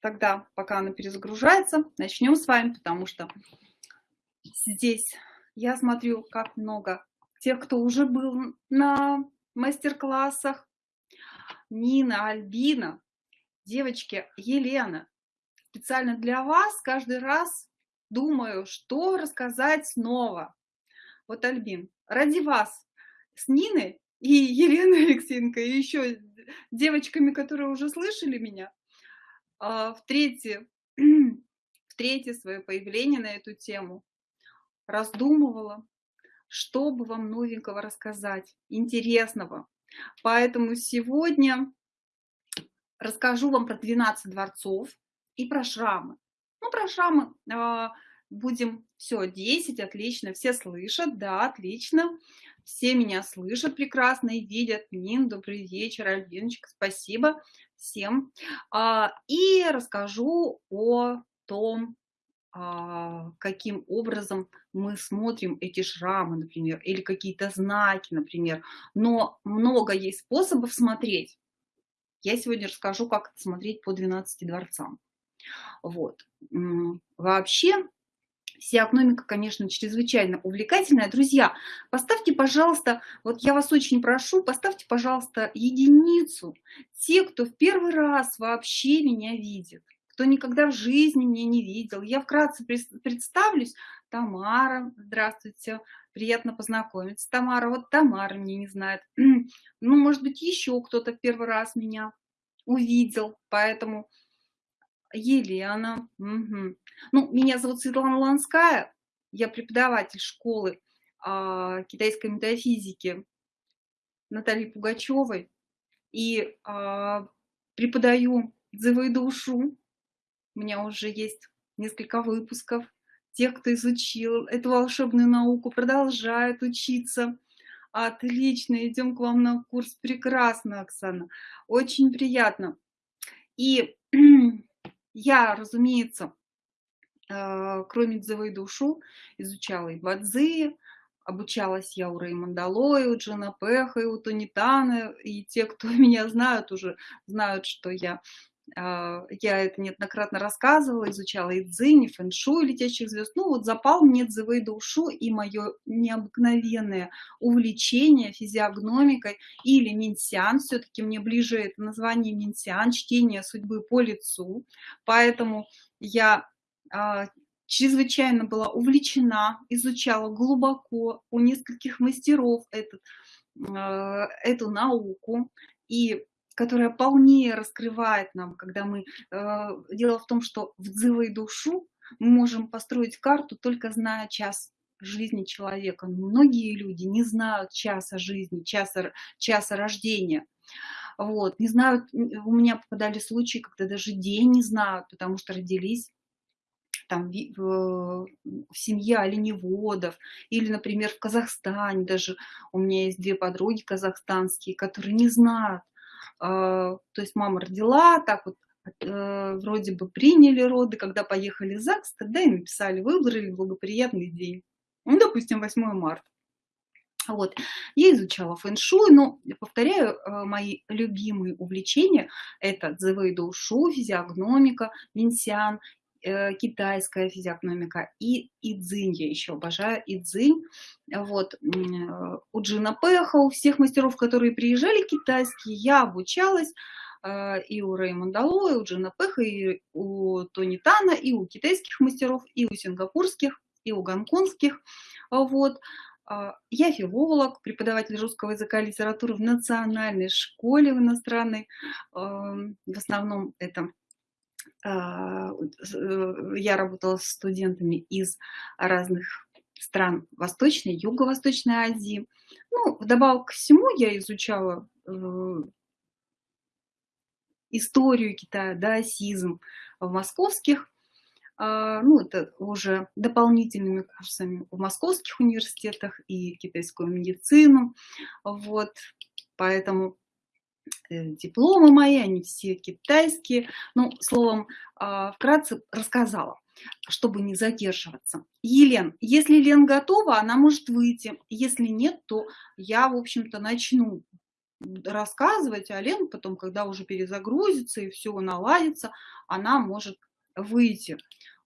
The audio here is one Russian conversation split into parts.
тогда, пока она перезагружается, начнем с вами, потому что здесь я смотрю, как много тех, кто уже был на мастер-классах. Нина, Альбина, девочки, Елена. Специально для вас каждый раз думаю, что рассказать снова. Вот, Альбин, ради вас с Ниной и Еленой Алексеенко, и еще девочками, которые уже слышали меня, в третье, в третье свое появление на эту тему раздумывала, что бы вам новенького рассказать, интересного. Поэтому сегодня расскажу вам про 12 дворцов и про шрамы. Ну, про шрамы а, будем, все, 10, отлично, все слышат, да, отлично. Все меня слышат прекрасно и видят. Нин, добрый вечер, Альбиночка, спасибо всем. А, и расскажу о том, а, каким образом мы смотрим эти шрамы, например, или какие-то знаки, например. Но много есть способов смотреть. Я сегодня расскажу, как смотреть по 12 дворцам. Вот. Вообще, Физиогномика, конечно, чрезвычайно увлекательная. Друзья, поставьте, пожалуйста, вот я вас очень прошу, поставьте, пожалуйста, единицу. Те, кто в первый раз вообще меня видит, кто никогда в жизни меня не видел. Я вкратце представлюсь. Тамара, здравствуйте, приятно познакомиться. Тамара, вот Тамара меня не знает. Ну, может быть, еще кто-то первый раз меня увидел, поэтому Елена. Угу. Ну, меня зовут Светлана Ланская, я преподаватель школы а, китайской метафизики Натальи Пугачевой и а, преподаю дзывы душу. У меня уже есть несколько выпусков. Тех, кто изучил эту волшебную науку, продолжает учиться. Отлично, идем к вам на курс. Прекрасно, Оксана. Очень приятно. И я, разумеется, э, кроме дзывы душу, изучала и бадзи, обучалась я у Реймонда Лои, у Джона Пеха, и у Тонитана, и те, кто меня знают, уже знают, что я, я это неоднократно рассказывала, изучала и дзинь, и фэншу, и летящих звезд. Ну вот запал мне дзывы душу и мое необыкновенное увлечение физиогномикой или минсиан, все-таки мне ближе это название минсиан, чтение судьбы по лицу, поэтому я а, чрезвычайно была увлечена, изучала глубоко у нескольких мастеров этот, а, эту науку, и которая полнее раскрывает нам, когда мы... А, дело в том, что в дзывой душу мы можем построить карту, только зная час жизни человека. многие люди не знают часа жизни, часа, часа рождения. Вот, не знают, у меня попадали случаи, когда даже день не знают, потому что родились там в, в семье оленеводов, или, например, в Казахстане даже у меня есть две подруги казахстанские, которые не знают, э, то есть мама родила, так вот э, вроде бы приняли роды, когда поехали в ЗАГС, тогда и написали, выбрали благоприятный день, ну, допустим, 8 марта. Вот. Я изучала фэн-шуй, но, повторяю, э, мои любимые увлечения – это дзэвэй доушу, физиогномика, минсиан Э, китайская физиогномика и идзинь, я еще обожаю идзинь. Вот, э, у Джина Пеха, у всех мастеров, которые приезжали китайские, я обучалась, э, и у Реймонда Ло, и у Джина Пеха, и у Тони Тана, и у китайских мастеров, и у сингапурских, и у гонконгских. Вот. Я филолог, преподаватель русского языка и литературы в национальной школе в иностранной. В основном это а, э, я работала с студентами из разных стран Восточной, Юго-Восточной Азии. Ну, вдобавок к всему я изучала э, историю Китая, даосизм в московских, а, ну, это уже дополнительными курсами в московских университетах и китайскую медицину, вот, поэтому Э, дипломы мои, они все китайские. Ну, словом, а, вкратце рассказала, чтобы не задерживаться. Елен, если Лен готова, она может выйти. Если нет, то я, в общем-то, начну. рассказывать, а Лена потом, когда уже перезагрузится и все наладится, она может выйти.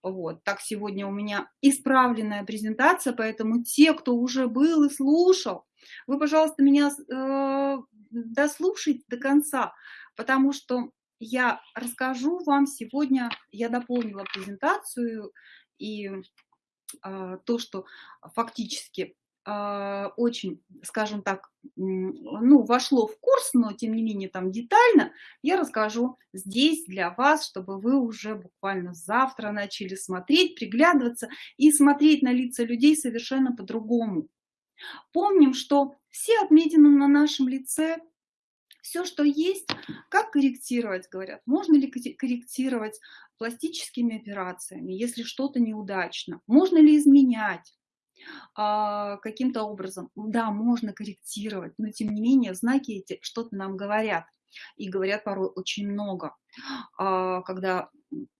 Вот, так сегодня у меня исправленная презентация, поэтому те, кто уже был и слушал, вы, пожалуйста, меня э, дослушайте до конца, потому что я расскажу вам сегодня, я дополнила презентацию и э, то, что фактически э, очень, скажем так, ну, вошло в курс, но тем не менее там детально, я расскажу здесь для вас, чтобы вы уже буквально завтра начали смотреть, приглядываться и смотреть на лица людей совершенно по-другому. Помним, что все отметины на нашем лице, все, что есть, как корректировать, говорят, можно ли корректировать пластическими операциями, если что-то неудачно, можно ли изменять, а, каким-то образом. Да, можно корректировать, но тем не менее знаки эти что-то нам говорят. И говорят порой очень много. А, когда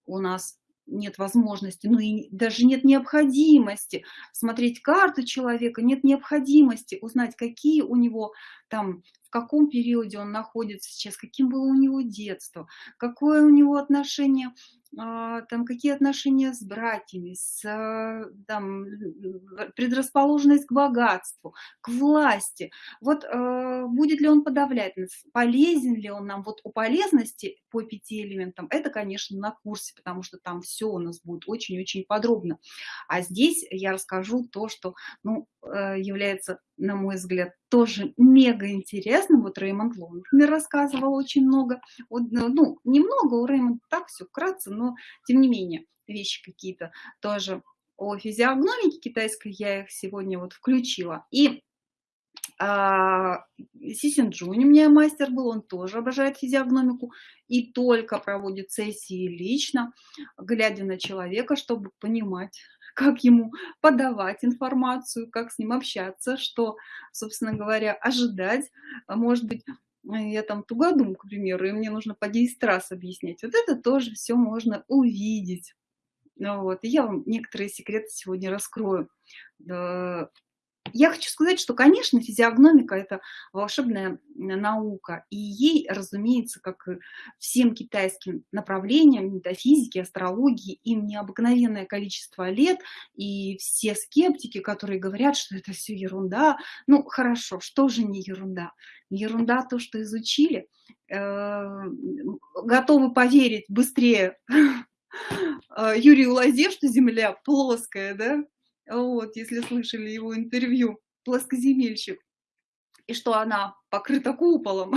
у нас нет возможности, ну и даже нет необходимости смотреть карту человека, нет необходимости узнать, какие у него там, в каком периоде он находится сейчас, каким было у него детство, какое у него отношение а, там какие отношения с братьями, с а, там, предрасположенность к богатству, к власти. Вот э, будет ли он подавлять нас, полезен ли он нам? Вот у полезности по пяти элементам, это, конечно, на курсе, потому что там все у нас будет очень-очень подробно. А здесь я расскажу то, что ну, э, является, на мой взгляд, тоже мега интересным. Вот Реймонд Лоу, например, рассказывал очень много. Вот, ну, немного у Реймонда так все вкратце, но тем не менее вещи какие-то тоже о физиогномике китайской я их сегодня вот включила. И а, Сисин Джунь у меня мастер был, он тоже обожает физиогномику и только проводит сессии лично, глядя на человека, чтобы понимать, как ему подавать информацию, как с ним общаться, что, собственно говоря, ожидать. А может быть, я там тугодум, к примеру, и мне нужно по 10 раз объяснять. Вот это тоже все можно увидеть. Ну, вот. И я вам некоторые секреты сегодня раскрою. Я хочу сказать, что, конечно, физиогномика – это волшебная наука, и ей, разумеется, как всем китайским направлениям метафизики, астрологии, им необыкновенное количество лет, и все скептики, которые говорят, что это все ерунда, ну, хорошо, что же не ерунда? Ерунда то, что изучили, э, готовы поверить быстрее э, Юрию Лозе, что Земля плоская, да, вот, если слышали его интервью, плоскоземельщик, и что она покрыта куполом,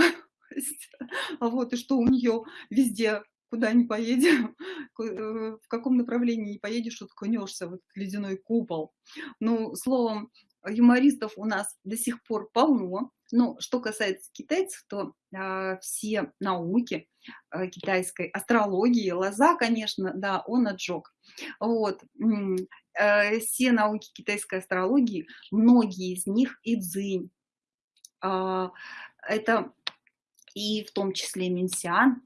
вот, и что у нее везде, куда ни поедем, э, в каком направлении не поедешь, уткнешься в этот ледяной купол. Ну, словом, юмористов у нас до сих пор полно. Но что касается китайцев, то э, все науки э, китайской астрологии, лоза, конечно, да, он отжег. Вот. Э, все науки китайской астрологии, многие из них и дзынь. Э, это и в том числе Минсиан,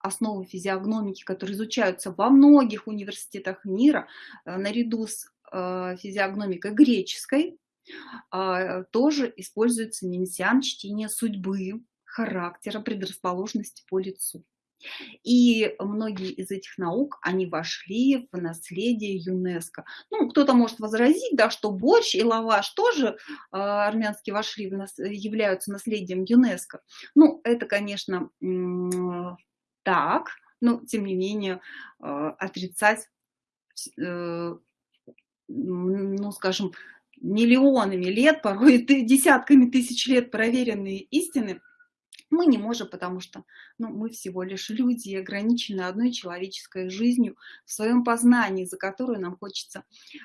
основы физиогномики, которые изучаются во многих университетах мира, э, наряду с э, физиогномикой греческой, а, тоже используется минсиан чтение судьбы, характера, предрасположенности по лицу. И многие из этих наук, они вошли в наследие ЮНЕСКО. Ну, кто-то может возразить, да, что борщ и лаваш тоже э, армянские вошли, в нас, являются наследием ЮНЕСКО. Ну, это, конечно, так, но, тем не менее, э, отрицать, э, ну, скажем, миллионами лет, порой десятками тысяч лет проверенные истины, мы не можем, потому что ну, мы всего лишь люди, ограничены одной человеческой жизнью в своем познании, за которую нам хочется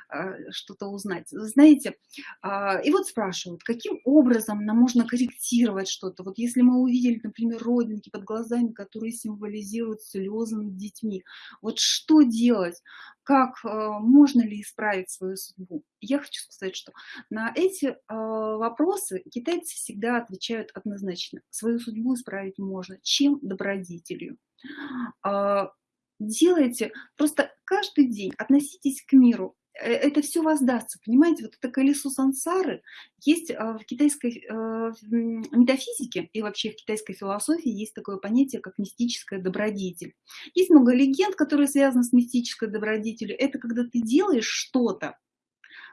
э, что-то узнать. Знаете, э, и вот спрашивают, каким образом нам можно корректировать что-то? Вот если мы увидели, например, родинки под глазами, которые символизируют слезы над детьми, вот что делать? как э, можно ли исправить свою судьбу. Я хочу сказать, что на эти э, вопросы китайцы всегда отвечают однозначно. Свою судьбу исправить можно. Чем? Добродетелью. А, делайте, просто каждый день относитесь к миру э, это все воздастся, понимаете, вот это колесо сансары есть а, в китайской э, метафизике и вообще в китайской философии есть такое понятие, как мистическая добродетель. Есть много легенд, которые связаны с мистической добродетелью. Это когда ты делаешь что-то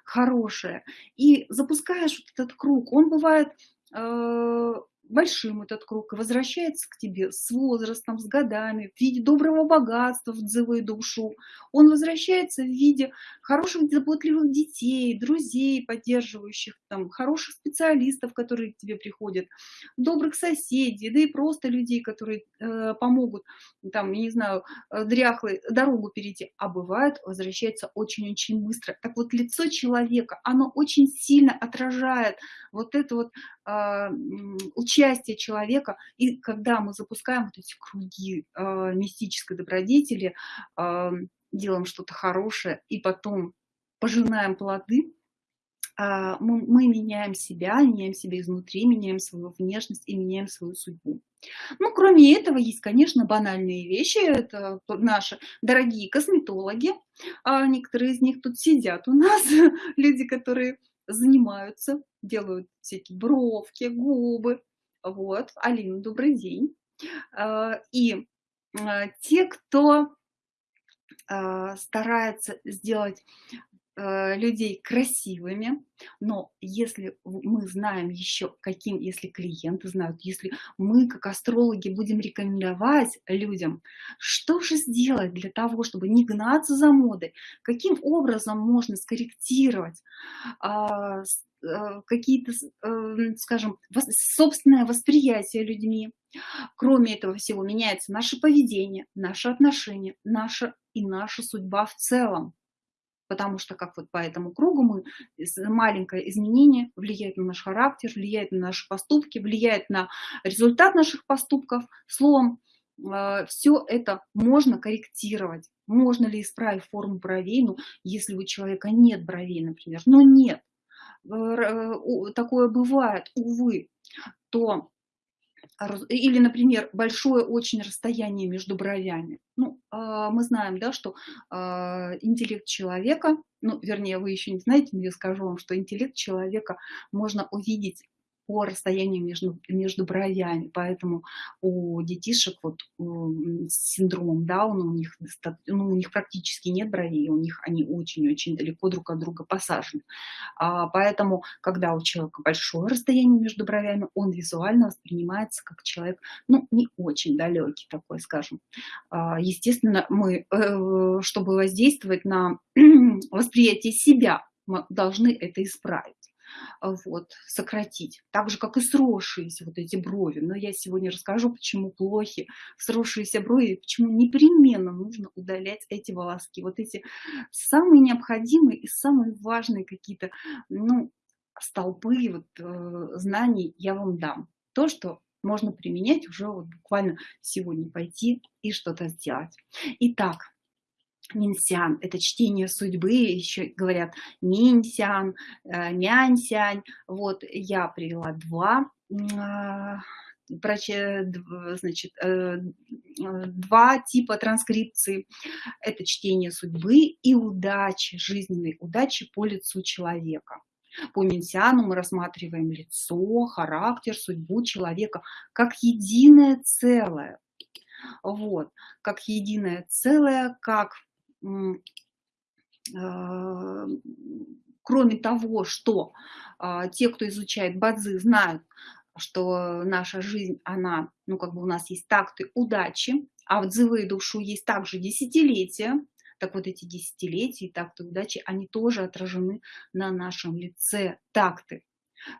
хорошее и запускаешь вот этот круг. Он бывает э, большим этот круг и возвращается к тебе с возрастом, с годами, в виде доброго богатства в дзывую душу. Он возвращается в виде хороших, заботливых детей, друзей, поддерживающих, там, хороших специалистов, которые к тебе приходят, добрых соседей, да и просто людей, которые э, помогут, там, я не знаю, э, дряхлой дорогу перейти. А бывает, возвращается очень-очень быстро. Так вот, лицо человека, оно очень сильно отражает вот это вот э, участие человека. И когда мы запускаем вот эти круги э, мистической добродетели, э, делаем что-то хорошее и потом пожинаем плоды, мы, мы меняем себя, меняем себя изнутри, меняем свою внешность и меняем свою судьбу. Ну, кроме этого, есть, конечно, банальные вещи. Это наши дорогие косметологи. А некоторые из них тут сидят у нас, люди, которые занимаются, делают всякие бровки, губы. Вот, Алина, добрый день. А, и а, те, кто а, старается сделать людей красивыми, но если мы знаем еще каким, если клиенты знают, если мы как астрологи будем рекомендовать людям, что же сделать для того, чтобы не гнаться за модой, каким образом можно скорректировать какие-то, а, скажем, собственное восприятие людьми. Кроме этого всего меняется наше поведение, наши отношения, наша и наша судьба в целом потому что как вот по этому кругу мы маленькое изменение влияет на наш характер, влияет на наши поступки, влияет на результат наших поступков. Словом, э, все это можно корректировать. Можно ли исправить форму бровей, ну, если у человека нет бровей, например, но нет, э, такое бывает, увы, то или, например, большое очень расстояние между бровями. Ну, а, мы знаем, да, что а, интеллект человека, ну, вернее, вы еще не знаете, но я скажу вам, что интеллект человека можно увидеть по расстоянию между, между бровями. Поэтому у детишек вот, с синдромом Дауна у них, ну, у них практически нет бровей, у них они очень-очень далеко друг от друга посажены. А, поэтому, когда у человека большое расстояние между бровями, он визуально воспринимается как человек, ну, не очень далекий такой, скажем. А, естественно, мы, э, чтобы воздействовать на восприятие себя, мы должны это исправить. А, вот, сократить. Так же, как и сросшиеся вот эти брови. Но я сегодня расскажу, почему плохи сросшиеся брови, почему непременно нужно удалять эти волоски. Вот эти самые необходимые и самые важные какие-то, ну, столпы вот, э, знаний я вам дам. То, что можно применять уже вот буквально сегодня пойти и что-то сделать. Итак, Минсян – это чтение судьбы, еще говорят Минсян, э, Мянсянь. Вот я привела два а, значит, э, два типа транскрипции. Это чтение судьбы и удачи, жизненной удачи по лицу человека. По Минсиану мы рассматриваем лицо, характер, судьбу человека как единое целое. Вот, как единое целое, как кроме того, что а, те, кто изучает бадзи, знают, что наша жизнь, она, ну как бы у нас есть такты удачи, а в дзывы душу есть также десятилетия, так вот эти десятилетия и такты удачи, они тоже отражены на нашем лице такты.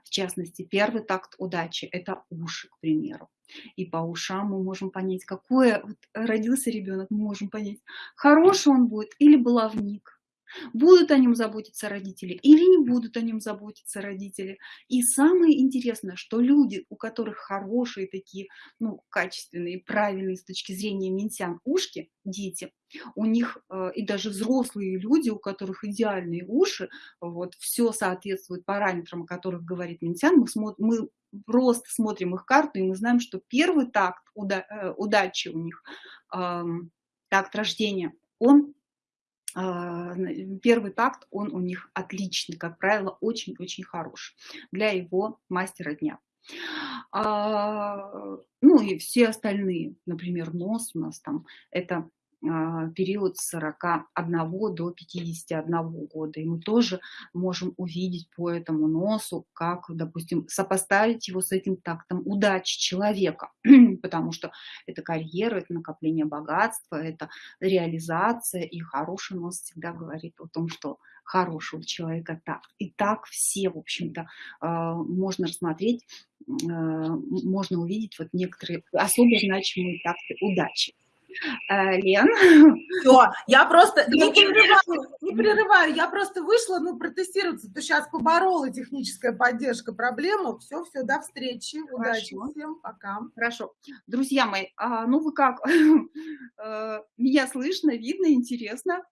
В частности, первый такт удачи – это уши, к примеру. И по ушам мы можем понять, какое вот родился ребенок, мы можем понять, хороший он будет или баловник. Будут о нем заботиться родители или не будут о нем заботиться родители. И самое интересное, что люди, у которых хорошие такие, ну, качественные, правильные с точки зрения минсян ушки, дети, у них э, и даже взрослые люди, у которых идеальные уши, вот, все соответствует параметрам, о которых говорит Минсян, мы, смотрим, мы просто смотрим их карту, и мы знаем, что первый такт уда э, удачи у них, э, такт рождения, он первый такт, он у них отличный, как правило, очень-очень хороший для его мастера дня. А, ну и все остальные, например, нос у нас там, это а, период с 41 до 51 года. И мы тоже можем увидеть по этому носу, как, допустим, сопоставить его с этим тактом удачи человека, потому что это карьера, это накопление богатства, это реализация, и хороший нос всегда говорит о том, что хорошего человека так. И так все, в общем-то, а, можно рассмотреть, а, можно увидеть вот некоторые особо значимые такты удачи. Э, Лен. Все, я просто не прерываю, не прерываю, я просто вышла, ну, протестироваться, то сейчас поборола техническая поддержка проблему. Все, все, до встречи, удачи всем, пока. Хорошо. Друзья мои, а, ну вы как? Э, меня слышно, видно, интересно?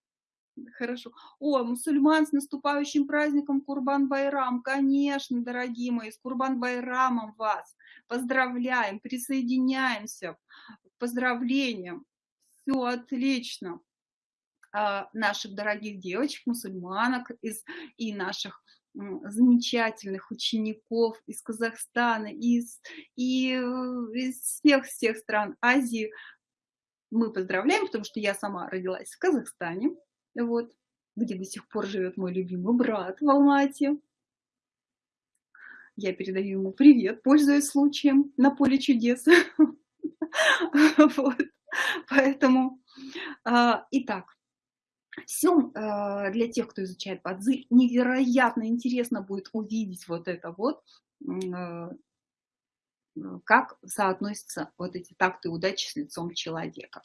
Хорошо. О, мусульман с наступающим праздником Курбан-Байрам. Конечно, дорогие мои, с Курбан-Байрамом вас. Поздравляем, присоединяемся к поздравлениям все отлично. А, наших дорогих девочек, мусульманок из, и наших замечательных учеников из Казахстана, из, и э, из всех-всех стран Азии. Мы поздравляем, потому что я сама родилась в Казахстане, вот, где до сих пор живет мой любимый брат в Алмате. Я передаю ему привет, пользуясь случаем на поле чудес. Вот. Поэтому, а, итак, все а, для тех, кто изучает бадзи, невероятно интересно будет увидеть вот это вот, а, как соотносятся вот эти такты удачи с лицом человека.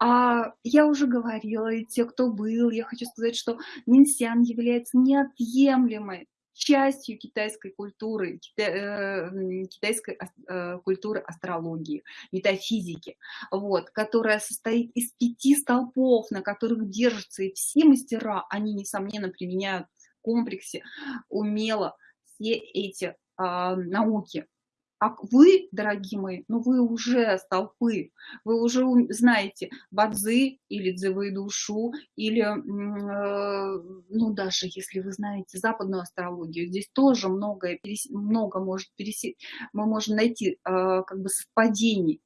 Я уже говорила, и те, кто был, я хочу сказать, что Минсян является неотъемлемой частью китайской культуры, э, китайской э, культуры астрологии, метафизики, вот, которая состоит из пяти столпов, на которых держатся и все мастера, они, несомненно, применяют в комплексе умело все эти а, науки, а вы, дорогие мои, ну вы уже столпы, вы уже знаете бадзы или дзевы душу, или, э, ну даже если вы знаете западную астрологию, здесь тоже многое, много может пересечь, мы можем найти э, как бы совпадений,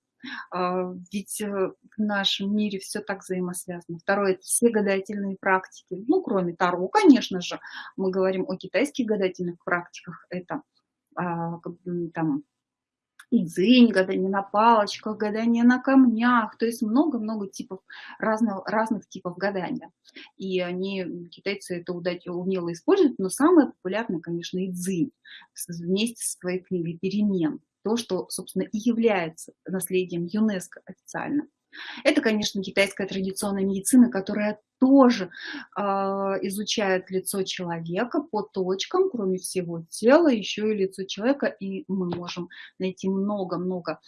а, ведь э, в нашем мире все так взаимосвязано. Второе – это все гадательные практики. Ну, кроме Таро, конечно же, мы говорим о китайских гадательных практиках. Это а, там и дзынь, гадание на палочках, гадание на камнях, то есть много-много типов, разных, разных типов гадания. И они, китайцы это умело используют, но самое популярное, конечно, и дзынь, вместе со своей книгой «Перемен», то, что, собственно, и является наследием ЮНЕСКО официально. Это, конечно, китайская традиционная медицина, которая тоже э, изучает лицо человека по точкам, кроме всего тела, еще и лицо человека, и мы можем найти много-много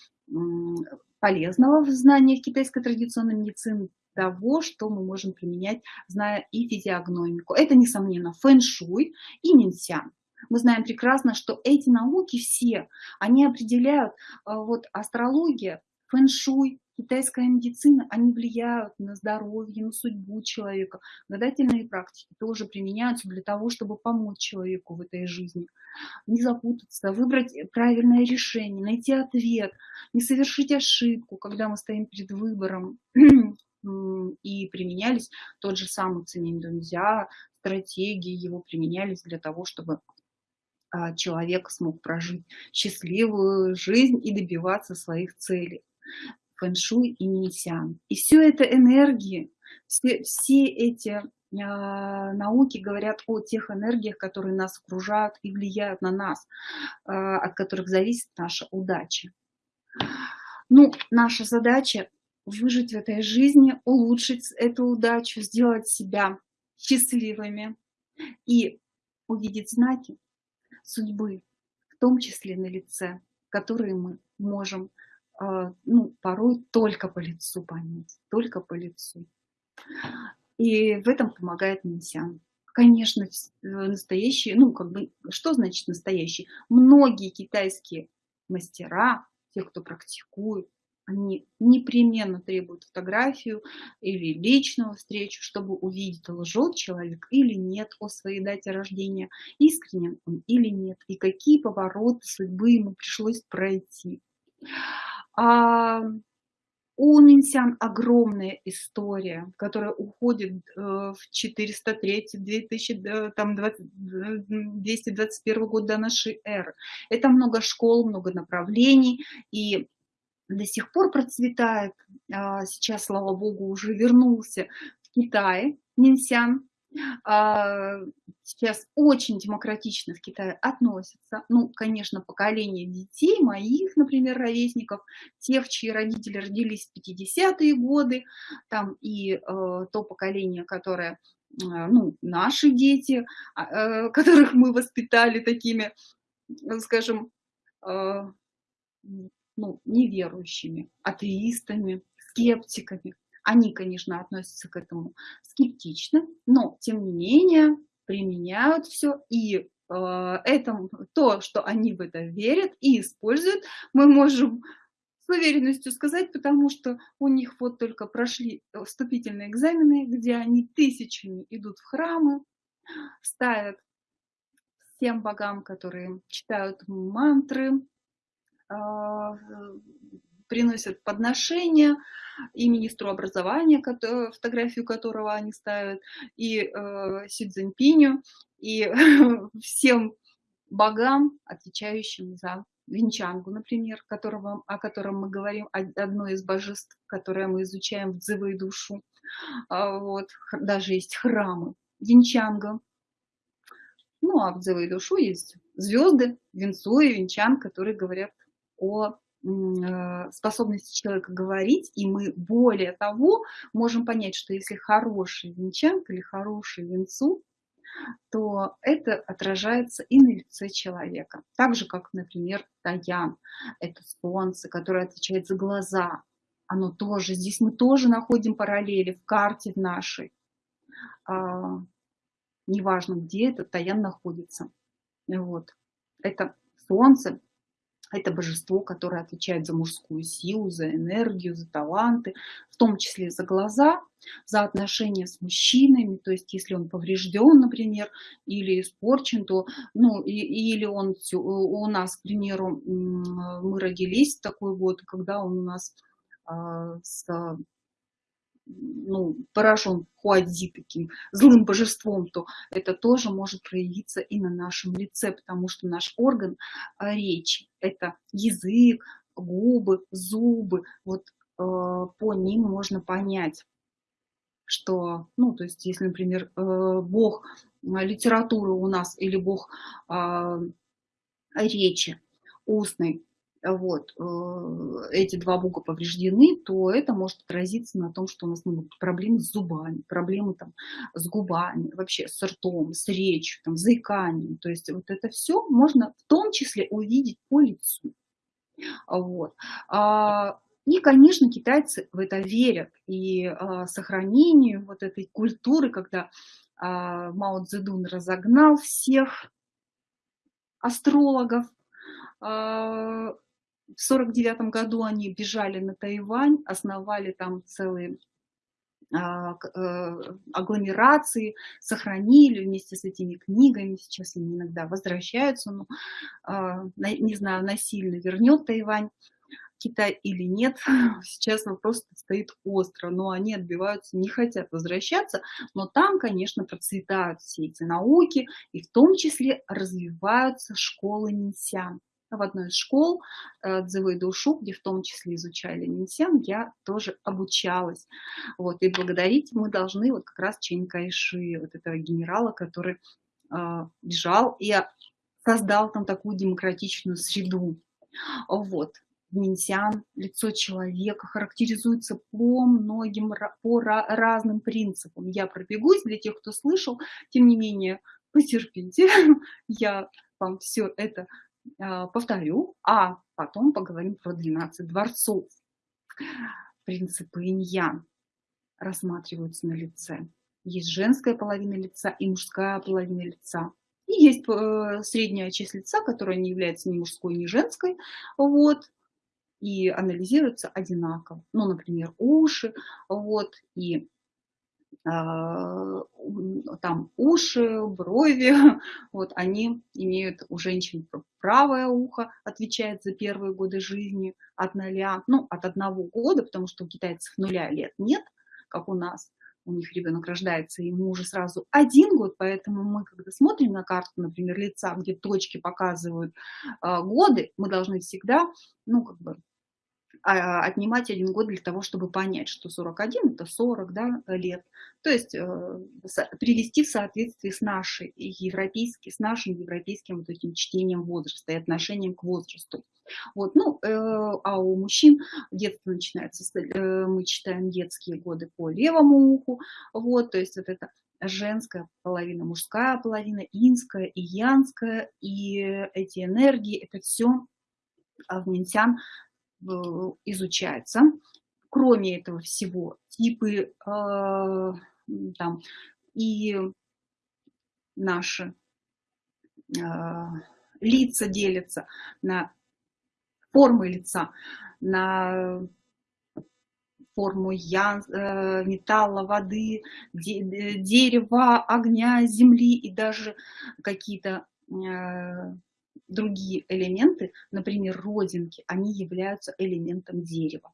полезного в знаниях китайской традиционной медицины, того, что мы можем применять, зная и физиогномику. Это, несомненно, фэн-шуй и минсян. Мы знаем прекрасно, что эти науки все, они определяют, э, вот астрология, фэн-шуй, китайская медицина, они влияют на здоровье, на судьбу человека. Гадательные практики тоже применяются для того, чтобы помочь человеку в этой жизни. Не запутаться, выбрать правильное решение, найти ответ, не совершить ошибку, когда мы стоим перед выбором. И применялись тот же самый цининь-дунзя, стратегии его применялись для того, чтобы а, человек смог прожить счастливую жизнь и добиваться своих целей фэншуй и минсян. И все это энергии, все, все эти а, науки говорят о тех энергиях, которые нас окружают и влияют на нас, а, от которых зависит наша удача. Ну, наша задача выжить в этой жизни, улучшить эту удачу, сделать себя счастливыми и увидеть знаки судьбы, в том числе на лице, которые мы можем ну, порой только по лицу понять, только по лицу. И в этом помогает Минсян. Конечно, э, настоящие, ну, как бы, что значит настоящие? Многие китайские мастера, те, кто практикует, они непременно требуют фотографию или личную встречу, чтобы увидеть, лжет человек или нет о своей дате рождения, искренен он или нет, и какие повороты судьбы ему пришлось пройти. А у Нинсян огромная история, которая уходит э, в 403, 2000, там, 20, 221 год до нашей эры. Это много школ, много направлений, и до сих пор процветает. А, сейчас, слава богу, уже вернулся в Китай Нинсян. А, сейчас очень демократично в Китае относятся. Ну, конечно, поколение детей, моих, например, ровесников, тех, чьи родители родились в 50-е годы, там и э, то поколение, которое, э, ну, наши дети, э, которых мы воспитали такими, скажем, э, ну, неверующими, атеистами, скептиками. Они, конечно, относятся к этому скептично, но, тем не менее, применяют все. И э, это, то, что они в это верят и используют, мы можем с уверенностью сказать, потому что у них вот только прошли вступительные экзамены, где они тысячами идут в храмы, ставят всем богам, которые читают мантры, а, приносят подношения и министру образования, фотографию которого они ставят, и э, Си Цзиньпиню, и всем богам, отвечающим за Винчангу, например, которого, о котором мы говорим, одно из божеств, которое мы изучаем в Дзывы и душу. А, вот, даже есть храмы Винчанга. Ну, а в Дзывы и душу есть звезды, Винцу и Винчан, которые говорят о способности человека говорить, и мы более того можем понять, что если хороший венчанка или хороший венцу, то это отражается и на лице человека. Так же, как, например, Таян, это солнце, которое отвечает за глаза. Оно тоже, здесь мы тоже находим параллели в карте в нашей. А, неважно, где этот Таян находится. Вот. Это солнце, это божество, которое отвечает за мужскую силу, за энергию, за таланты, в том числе за глаза, за отношения с мужчинами, то есть если он поврежден, например, или испорчен, то, ну, и, или он у нас, к примеру, мы родились в такой год, когда он у нас э, с ну, поражен Хуадзи таким злым божеством, то это тоже может проявиться и на нашем лице, потому что наш орган а, речи – это язык, губы, зубы. Вот э, по ним можно понять, что, ну, то есть, если, например, э, бог литературы у нас или бог э, речи устной вот, э, эти два бука повреждены, то это может отразиться на том, что у нас могут быть проблемы с зубами, проблемы там, с губами, вообще с ртом, с речью, там, заиканием. То есть вот это все можно в том числе увидеть по лицу. Вот. А, и, конечно, китайцы в это верят. И а, сохранению вот этой культуры, когда а, Мао Цзэдун разогнал всех астрологов, в сорок девятом году они бежали на Тайвань, основали там целые а, э, агломерации, сохранили вместе с этими книгами, сейчас они иногда возвращаются, но, а, не знаю, насильно вернет Тайвань Китай или нет, сейчас вопрос стоит остро, но они отбиваются, не хотят возвращаться, но там, конечно, процветают все эти науки, и в том числе развиваются школы Нинсян в одной из школ э, Дзывы душу, где в том числе изучали Минсян, я тоже обучалась. Вот, и благодарить мы должны вот как раз Чэнь Кайши, вот этого генерала, который э, бежал и создал там такую демократичную среду. Вот. Минсян, лицо человека характеризуется по многим, по разным принципам. Я пробегусь для тех, кто слышал, тем не менее, потерпите, я вам все это повторю, а потом поговорим про 12 дворцов. Принципы иньян рассматриваются на лице. Есть женская половина лица и мужская половина лица. И есть э, средняя часть лица, которая не является ни мужской, ни женской. Вот. и анализируются одинаково. Ну, например, уши, вот, и а, там уши, брови, вот они имеют у женщин правое ухо, отвечает за первые годы жизни от нуля, ну, от одного года, потому что у китайцев нуля лет нет, как у нас, у них ребенок рождается, ему уже сразу один год, поэтому мы, когда смотрим на карту, например, лица, где точки показывают э, годы, мы должны всегда, ну, как бы, а, отнимать один год для того, чтобы понять, что 41 это 40 да, лет. То есть э, привести в соответствие с нашей европейской, с нашим европейским вот этим чтением возраста и отношением к возрасту. Вот, ну, э, а у мужчин детство начинается, э, мы читаем детские годы по левому уху, вот, то есть вот это женская половина, мужская половина, инская и янская, и эти энергии, это все в Минтян изучается. Кроме этого всего, типы э, там, и наши э, лица делятся на формы лица, на форму э, металла, воды, де, дерева, огня, земли и даже какие-то э, другие элементы, например, родинки, они являются элементом дерева.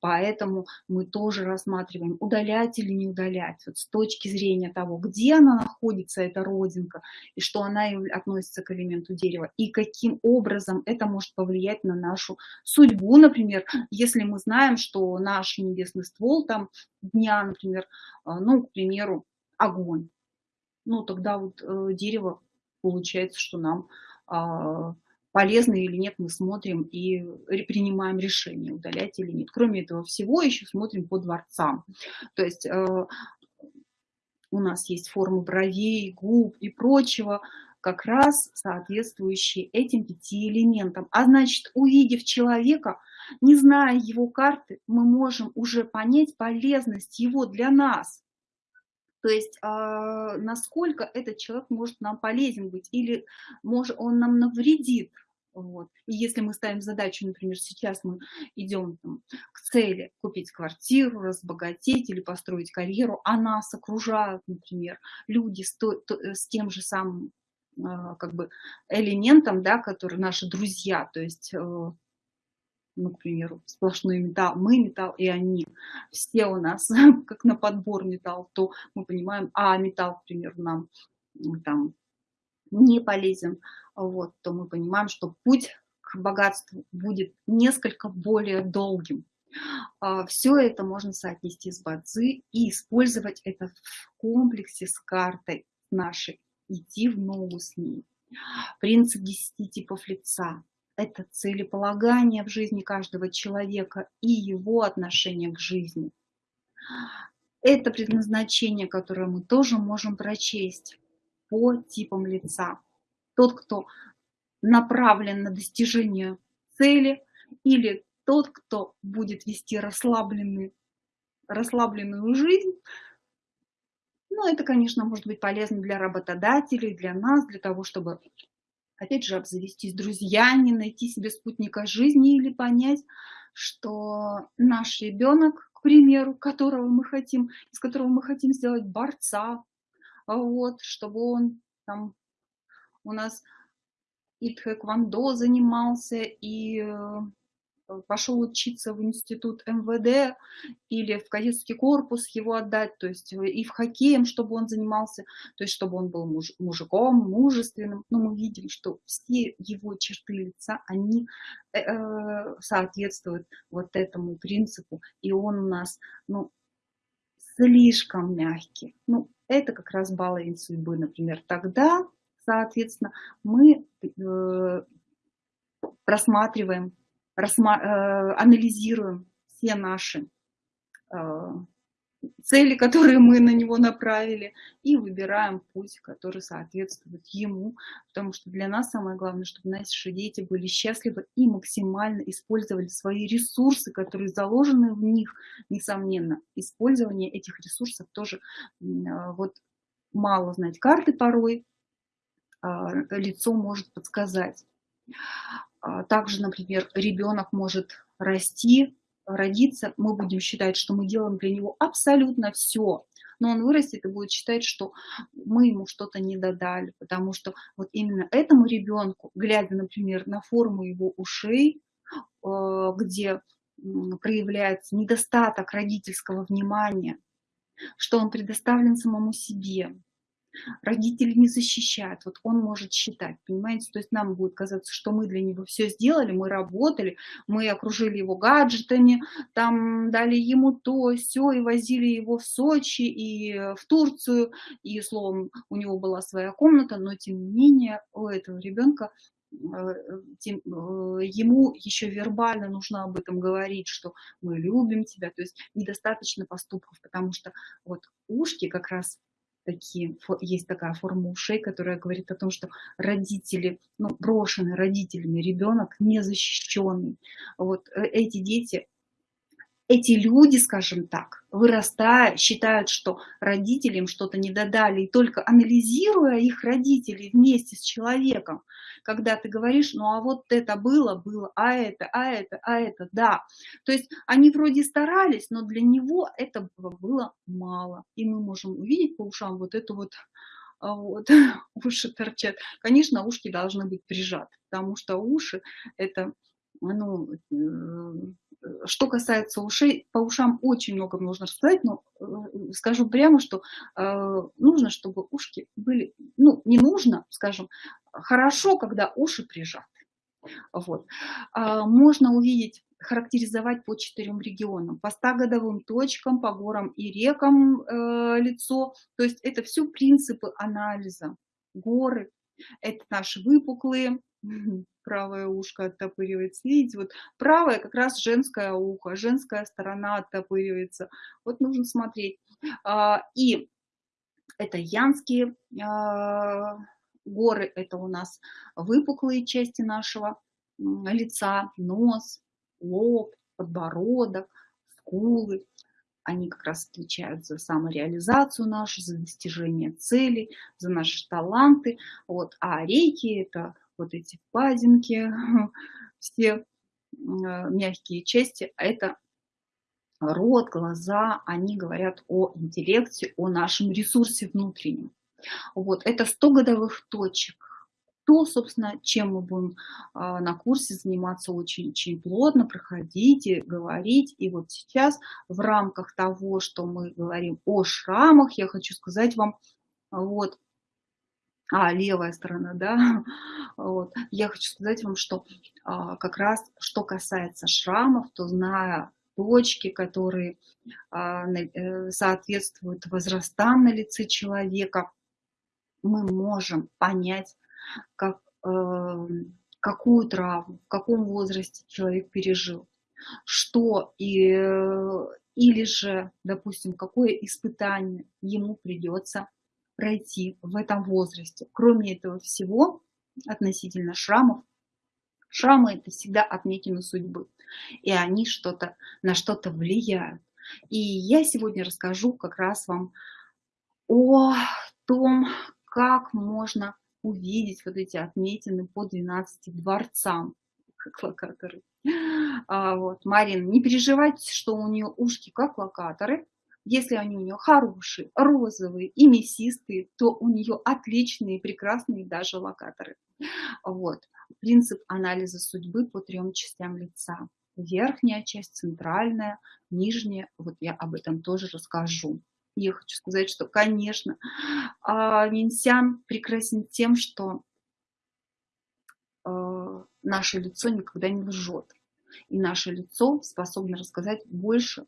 Поэтому мы тоже рассматриваем, удалять или не удалять, вот с точки зрения того, где она находится, эта родинка, и что она относится к элементу дерева, и каким образом это может повлиять на нашу судьбу, например, если мы знаем, что наш небесный ствол там дня, например, а, ну, к примеру, огонь, ну, тогда вот э, дерево получается, что нам полезно или нет, мы смотрим и принимаем решение, удалять или нет. Кроме этого всего, еще смотрим по дворцам. То есть э, у нас есть формы бровей, губ и прочего, как раз соответствующие этим пяти элементам. А значит, увидев человека, не зная его карты, мы можем уже понять полезность его для нас. То есть а, насколько этот человек может нам полезен быть или может, он нам навредит. Вот. И если мы ставим задачу, например, сейчас мы идем там, к цели купить квартиру, разбогатеть или построить карьеру, а нас окружают, например, люди с, то, то, с тем же самым а, как бы элементом, да, которые наши друзья, то есть э, ну, к примеру, сплошной металл, мы металл и они, все у нас как на подбор металл, то мы понимаем, а металл, к примеру, нам там не полезен, вот, то мы понимаем, что путь к богатству будет несколько более долгим. А, Все это можно соотнести с бадзи и использовать это в комплексе с картой нашей, идти в ногу с ней. Принцип 10 типов лица это целеполагание в жизни каждого человека и его отношение к жизни. Это предназначение, которое мы тоже можем прочесть по типам лица. Тот, кто направлен на достижение цели, или тот, кто будет вести расслабленную, жизнь, ну, это, конечно, может быть полезно для работодателей, для нас, для того, чтобы опять же, обзавестись друзьями, найти себе спутника жизни или понять, что наш ребенок, к примеру, которого мы хотим, из которого мы хотим сделать борца, вот, чтобы он там у нас и тхэквондо занимался, и э, пошел учиться в институт МВД или в кадетский корпус его отдать, то есть э, и в хоккеем, чтобы он занимался, то есть чтобы он был муж, мужиком, мужественным. Но мы видим, что все его черты лица, они э, э, соответствуют вот этому принципу, и он у нас, ну, слишком мягкий. Ну, это как раз баллы судьбы, например. Тогда, соответственно, мы э, просматриваем анализируем все наши э, цели, которые мы на него направили, и выбираем путь, который соответствует ему, потому что для нас самое главное, чтобы наши дети были счастливы и максимально использовали свои ресурсы, которые заложены в них, несомненно. Использование этих ресурсов тоже э, вот мало знать карты порой, лицо может подсказать. А, также, например, ребенок может расти, родиться, мы будем считать, что мы делаем для него абсолютно все. Но он вырастет и будет считать, что мы ему что-то не додали, потому что вот именно этому ребенку, глядя, например, на форму его ушей, э, где проявляется недостаток родительского внимания, что он предоставлен самому себе, родители не защищают, вот он может считать, понимаете, то есть нам будет казаться, что мы для него все сделали, мы работали, мы окружили его гаджетами, там дали ему то, все, и возили его в Сочи и в Турцию, и, словом, у него была своя комната, но, тем не менее, у этого ребенка э, э, ему еще вербально нужно об этом говорить, что мы любим тебя, то есть недостаточно поступков, потому что вот ушки как раз такие, есть такая форма ушей, которая говорит о том, что родители, ну, брошенный родителями ребенок незащищенный. Вот э, эти дети эти люди, скажем так, вырастая, считают, что родители им что-то не додали, и только анализируя их родителей вместе с человеком, когда ты говоришь, ну а вот это было, было, а это, а это, а это, да. То есть они вроде старались, но для него это было мало. И мы можем увидеть по ушам вот эту вот а, вот, уши торчат. Конечно, ушки должны быть прижаты, потому что уши это ну, что касается ушей, по ушам очень много нужно рассказать, но э, скажу прямо, что э, нужно, чтобы ушки были, ну, не нужно, скажем, хорошо, когда уши прижаты. Вот. А, можно увидеть, характеризовать по четырем регионам, по 100 точкам, по горам и рекам э, лицо. То есть это все принципы анализа. Горы, это наши выпуклые, правое ушко оттопыривается. Видите, вот правое как раз женское ухо, женская сторона оттопыривается. Вот нужно смотреть. А, и это янские а, горы, это у нас выпуклые части нашего лица, нос, лоб, подбородок, скулы. Они как раз отвечают за самореализацию нашу, за достижение целей, за наши таланты. Вот. А рейки – это вот эти впадинки, все мягкие части, а это рот, глаза, они говорят о интеллекте, о нашем ресурсе внутреннем. Вот, это 100 годовых точек. То, собственно, чем мы будем а, на курсе заниматься очень-очень плотно, проходить и говорить. И вот сейчас в рамках того, что мы говорим о шрамах, я хочу сказать вам, вот, а, левая сторона, да, вот. Я хочу сказать вам, что а, как раз, что касается шрамов, то зная точки, которые а, э, соответствуют возрастам на лице человека, мы можем понять, как, э, какую травму, в каком возрасте человек пережил, что и, э, или же, допустим, какое испытание ему придется пройти в этом возрасте. Кроме этого всего, относительно шрамов, шрамы это всегда отметины судьбы, и они что-то на что-то влияют. И я сегодня расскажу как раз вам о том, как можно увидеть вот эти отметины по 12 дворцам, как локаторы. А, вот, Марин, не переживайте, что у нее ушки как локаторы, если они у нее хорошие, розовые и мясистые, то у нее отличные, прекрасные даже локаторы. Вот. Принцип анализа судьбы по трем частям лица. Верхняя часть, центральная, нижняя. Вот я об этом тоже расскажу. Я хочу сказать, что, конечно, а, Минсян прекрасен тем, что а, наше лицо никогда не лжет. И наше лицо способно рассказать больше,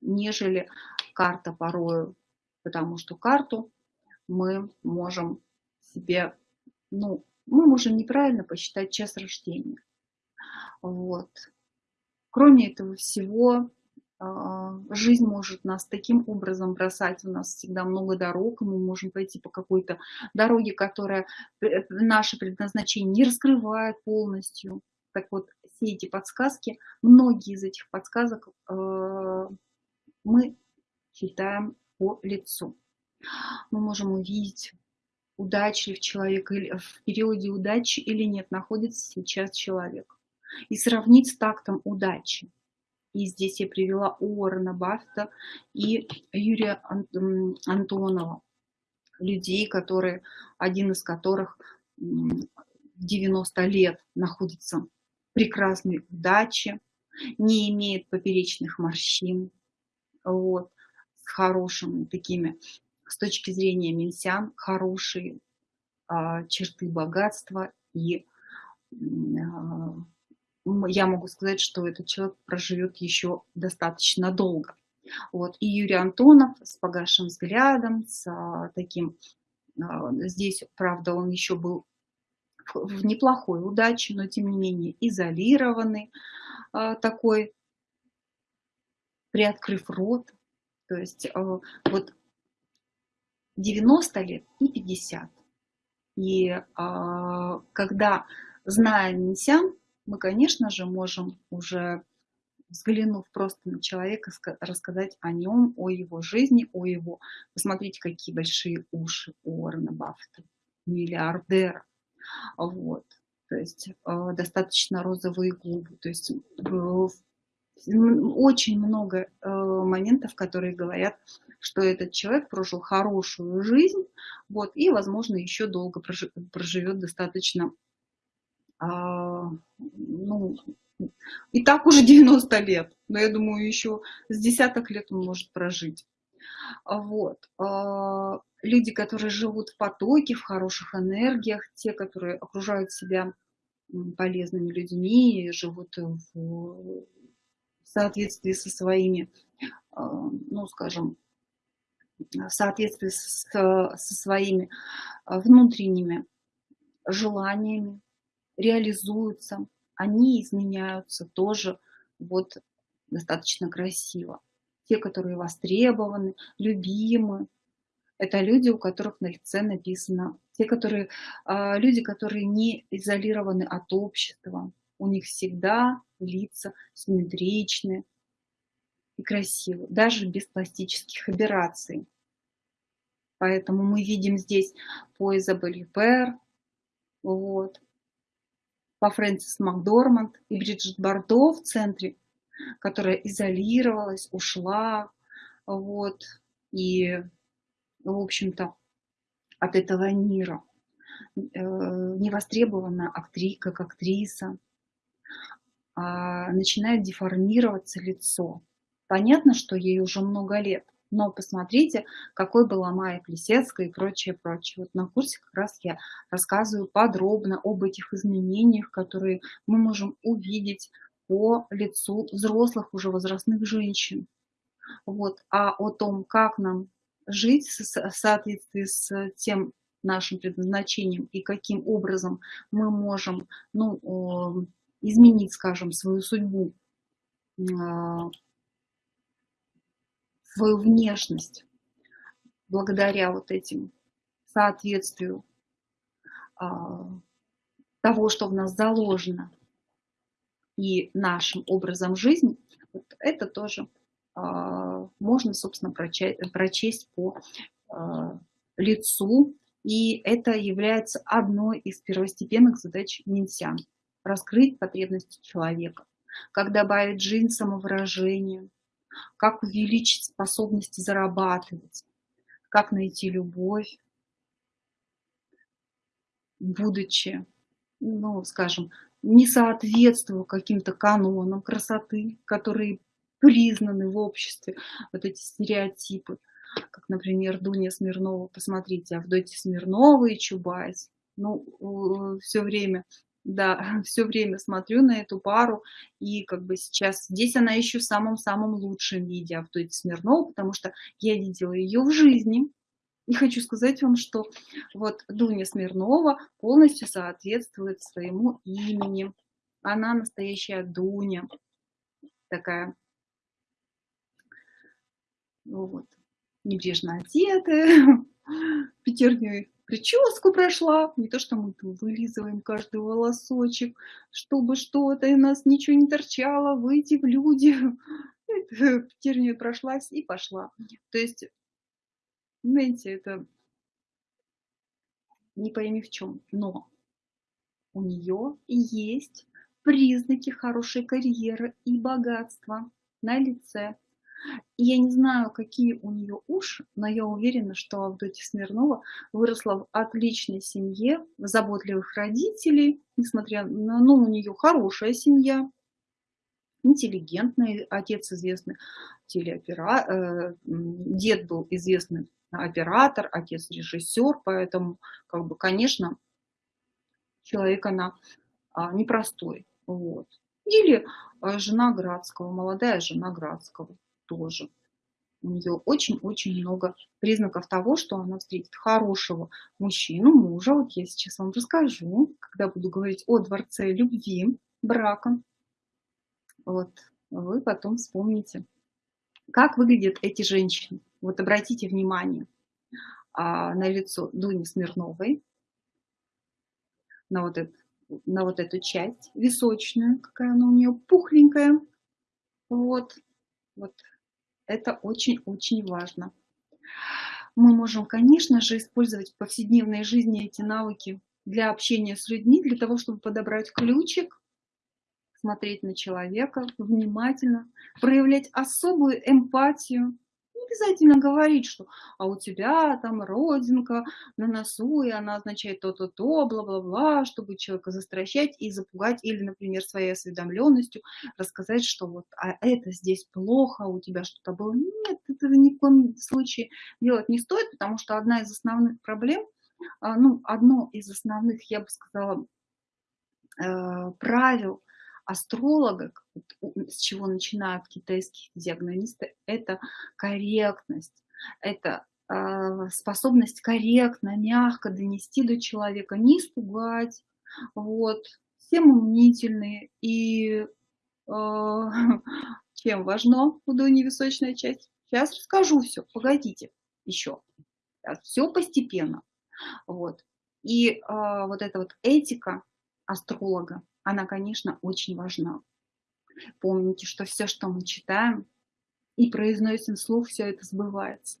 нежели карта порою, потому что карту мы можем себе, ну, мы можем неправильно посчитать час рождения. Вот. Кроме этого всего, а, жизнь может нас таким образом бросать. У нас всегда много дорог, и мы можем пойти по какой-то дороге, которая наше предназначение не раскрывает полностью. Так вот, все эти подсказки, многие из этих подсказок а, мы читаем по лицу. Мы можем увидеть, удачлив человек или в периоде удачи или нет находится сейчас человек. и сравнить с тактом удачи. И здесь я привела Уоррена Баффета и Юрия Антонова, людей, которые, один из которых 90 лет находится в прекрасной удаче, не имеет поперечных морщин, вот, хорошими такими, с точки зрения минсян, хорошие а, черты богатства и а, я могу сказать, что этот человек проживет еще достаточно долго. Вот. И Юрий Антонов с погашим взглядом, с а, таким, здесь, правда, он еще был в неплохой удаче, но тем не менее изолированный, такой, приоткрыв рот. То есть вот 90 лет и 50. И когда, зная Минсян, мы, конечно же, можем уже, взглянув просто на человека, рассказать о нем, о его жизни, о его... Посмотрите, какие большие уши у Уоррена Баффета, миллиардера. Вот. То есть э, достаточно розовые губы. То есть очень много э, моментов, которые говорят, что этот человек прожил хорошую жизнь, вот, и, возможно, еще долго проживет достаточно а, ну, и так уже 90 лет, но я думаю, еще с десяток лет он может прожить. Вот. А, люди, которые живут в потоке, в хороших энергиях, те, которые окружают себя полезными людьми, живут в соответствии со своими, а, ну, скажем, в соответствии со, со своими внутренними желаниями, реализуются, они изменяются тоже вот достаточно красиво. Те, которые востребованы, любимы, это люди, у которых на лице написано, те, которые, а, люди, которые не изолированы от общества, у них всегда лица симметричны и красивы, даже без пластических операций. Поэтому мы видим здесь по Изабель Пер, вот, по Фрэнсис Макдорманд и Бриджит Бардо в центре, которая изолировалась, ушла, вот, и, в общем-то, от этого мира. Э, невостребованная актри, как актриса, начинает деформироваться лицо. Понятно, что ей уже много лет, но посмотрите, какой была Майя Плесецкая и прочее, прочее. Вот на курсе как раз я рассказываю подробно об этих изменениях, которые мы можем увидеть по лицу взрослых уже возрастных женщин. Вот. А о том, как нам жить в соответствии с тем нашим предназначением и каким образом мы можем ну, изменить, скажем, свою судьбу а, свою внешность благодаря вот этим соответствию а, того, что в нас заложено, и нашим образом жизни, вот это тоже а, можно, собственно, прочесть, прочесть по лицу, и это является одной из первостепенных задач Минсян – раскрыть потребности человека, как добавить жизнь самовыражению, как увеличить способность зарабатывать, как найти любовь, будучи, ну, скажем, не соответствуя каким-то канонам красоты, которые признаны в обществе, вот эти стереотипы, как, например, Дуня Смирнова, посмотрите, Авдотья Смирнова и Чубайс, ну, все время да, все время смотрю на эту пару, и как бы сейчас здесь она еще в самом-самом лучшем виде Автоти Смирнова, потому что я видела ее в жизни, и хочу сказать вам, что вот Дуня Смирнова полностью соответствует своему имени. Она настоящая Дуня, такая, вот, небрежно одетая, пятерней прическу прошла, не то, что мы вылизываем каждый волосочек, чтобы что-то у нас ничего не торчало, выйти в люди. Тернию прошлась и пошла. То есть, знаете, это не пойми в чем, но у нее есть признаки хорошей карьеры и богатства на лице. Я не знаю, какие у нее уши, но я уверена, что Авдотья Смирнова выросла в отличной семье, в заботливых родителей, несмотря на, ну, у нее хорошая семья, интеллигентный отец известный телеоператор, э, дед был известный оператор, отец режиссер, поэтому, как бы, конечно, человек она а, непростой. Вот. Или а, жена Градского, молодая жена Градского тоже. У нее очень-очень много признаков того, что она встретит хорошего мужчину, мужа. Вот я сейчас вам расскажу, когда буду говорить о дворце любви, брака. Вот, вы потом вспомните. Как выглядят эти женщины? Вот обратите внимание а, на лицо Дуни Смирновой, на вот, это, на вот эту часть височную, какая она у нее пухленькая. Вот, вот это очень-очень важно. Мы можем, конечно же, использовать в повседневной жизни эти навыки для общения с людьми, для того, чтобы подобрать ключик, смотреть на человека внимательно, проявлять особую эмпатию, обязательно говорить, что а у тебя там родинка на носу, и она означает то-то-то, бла-бла-бла, чтобы человека застращать и запугать, или, например, своей осведомленностью рассказать, что вот а это здесь плохо, у тебя что-то было. Нет, этого ни в коем случае делать не стоит, потому что одна из основных проблем, а, ну, одно из основных, я бы сказала, э, правил астролога, с чего начинают китайские диагнозисты, это корректность, это э, способность корректно, мягко донести до человека, не испугать, вот, все мнительные и э, чем важно височная часть. Сейчас расскажу все, погодите еще. Все постепенно. Вот. И э, вот эта вот этика астролога, она, конечно, очень важна. Помните, что все, что мы читаем и произносим вслух, все это сбывается.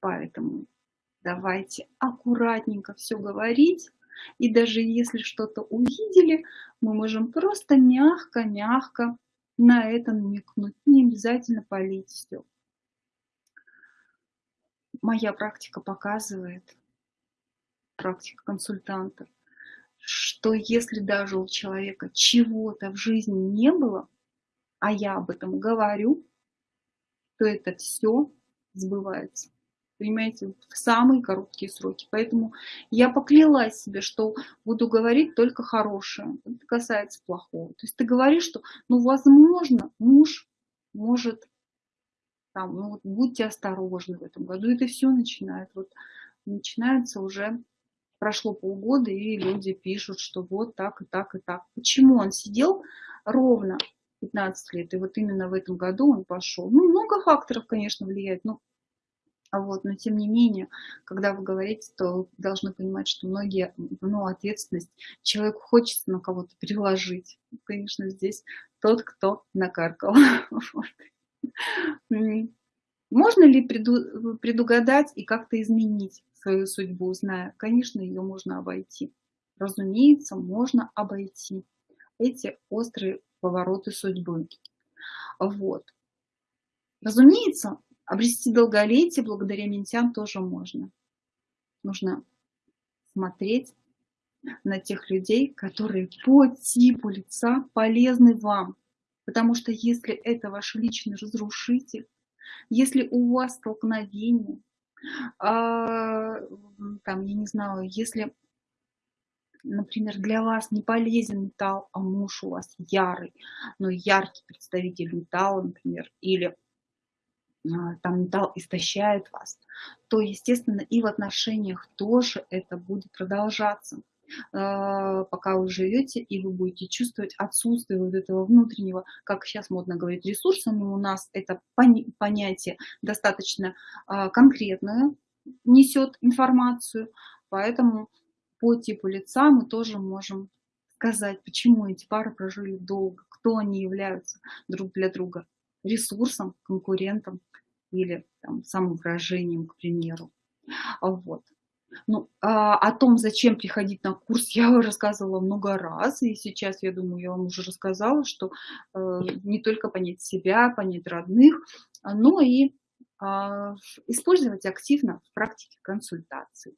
Поэтому давайте аккуратненько все говорить. И даже если что-то увидели, мы можем просто мягко-мягко на это намекнуть. Не обязательно полить все. Моя практика показывает, практика консультантов, что если даже у человека чего-то в жизни не было, а я об этом говорю, то это все сбывается. Понимаете, в самые короткие сроки. Поэтому я поклялась себе, что буду говорить только хорошее. Это касается плохого. То есть ты говоришь, что, ну, возможно, муж может, там, ну, вот, будьте осторожны в этом году. Это все начинает, вот, начинается уже прошло полгода, и люди пишут, что вот так и так и так. Почему он сидел ровно 15 лет, и вот именно в этом году он пошел? Ну, много факторов, конечно, влияет, но а вот, но тем не менее, когда вы говорите, то вы должны понимать, что многие, ну, ответственность человеку хочется на кого-то переложить. Конечно, здесь тот, кто накаркал. Можно ли предугадать и как-то изменить? Свою судьбу, зная, конечно, ее можно обойти. Разумеется, можно обойти эти острые повороты судьбы. Вот. Разумеется, обрести долголетие благодаря ментям тоже можно. Нужно смотреть на тех людей, которые по типу лица полезны вам. Потому что если это ваш личный разрушитель, если у вас столкновение, там, я не знаю, если, например, для вас не полезен металл, а муж у вас ярый, но яркий представитель металла, например, или а, там металл истощает вас, то, естественно, и в отношениях тоже это будет продолжаться. А, пока вы живете, и вы будете чувствовать отсутствие вот этого внутреннего, как сейчас модно говорить, ресурса, но у нас это понятие достаточно а, конкретное, несет информацию, поэтому по типу лица мы тоже можем сказать, почему эти пары прожили долго, кто они являются друг для друга, ресурсом, конкурентом или там, самовыражением, к примеру. Вот. Ну, а, о том, зачем приходить на курс, я рассказывала много раз, и сейчас, я думаю, я вам уже рассказала, что э, не только понять себя, понять родных, но и э, использовать активно в практике консультаций.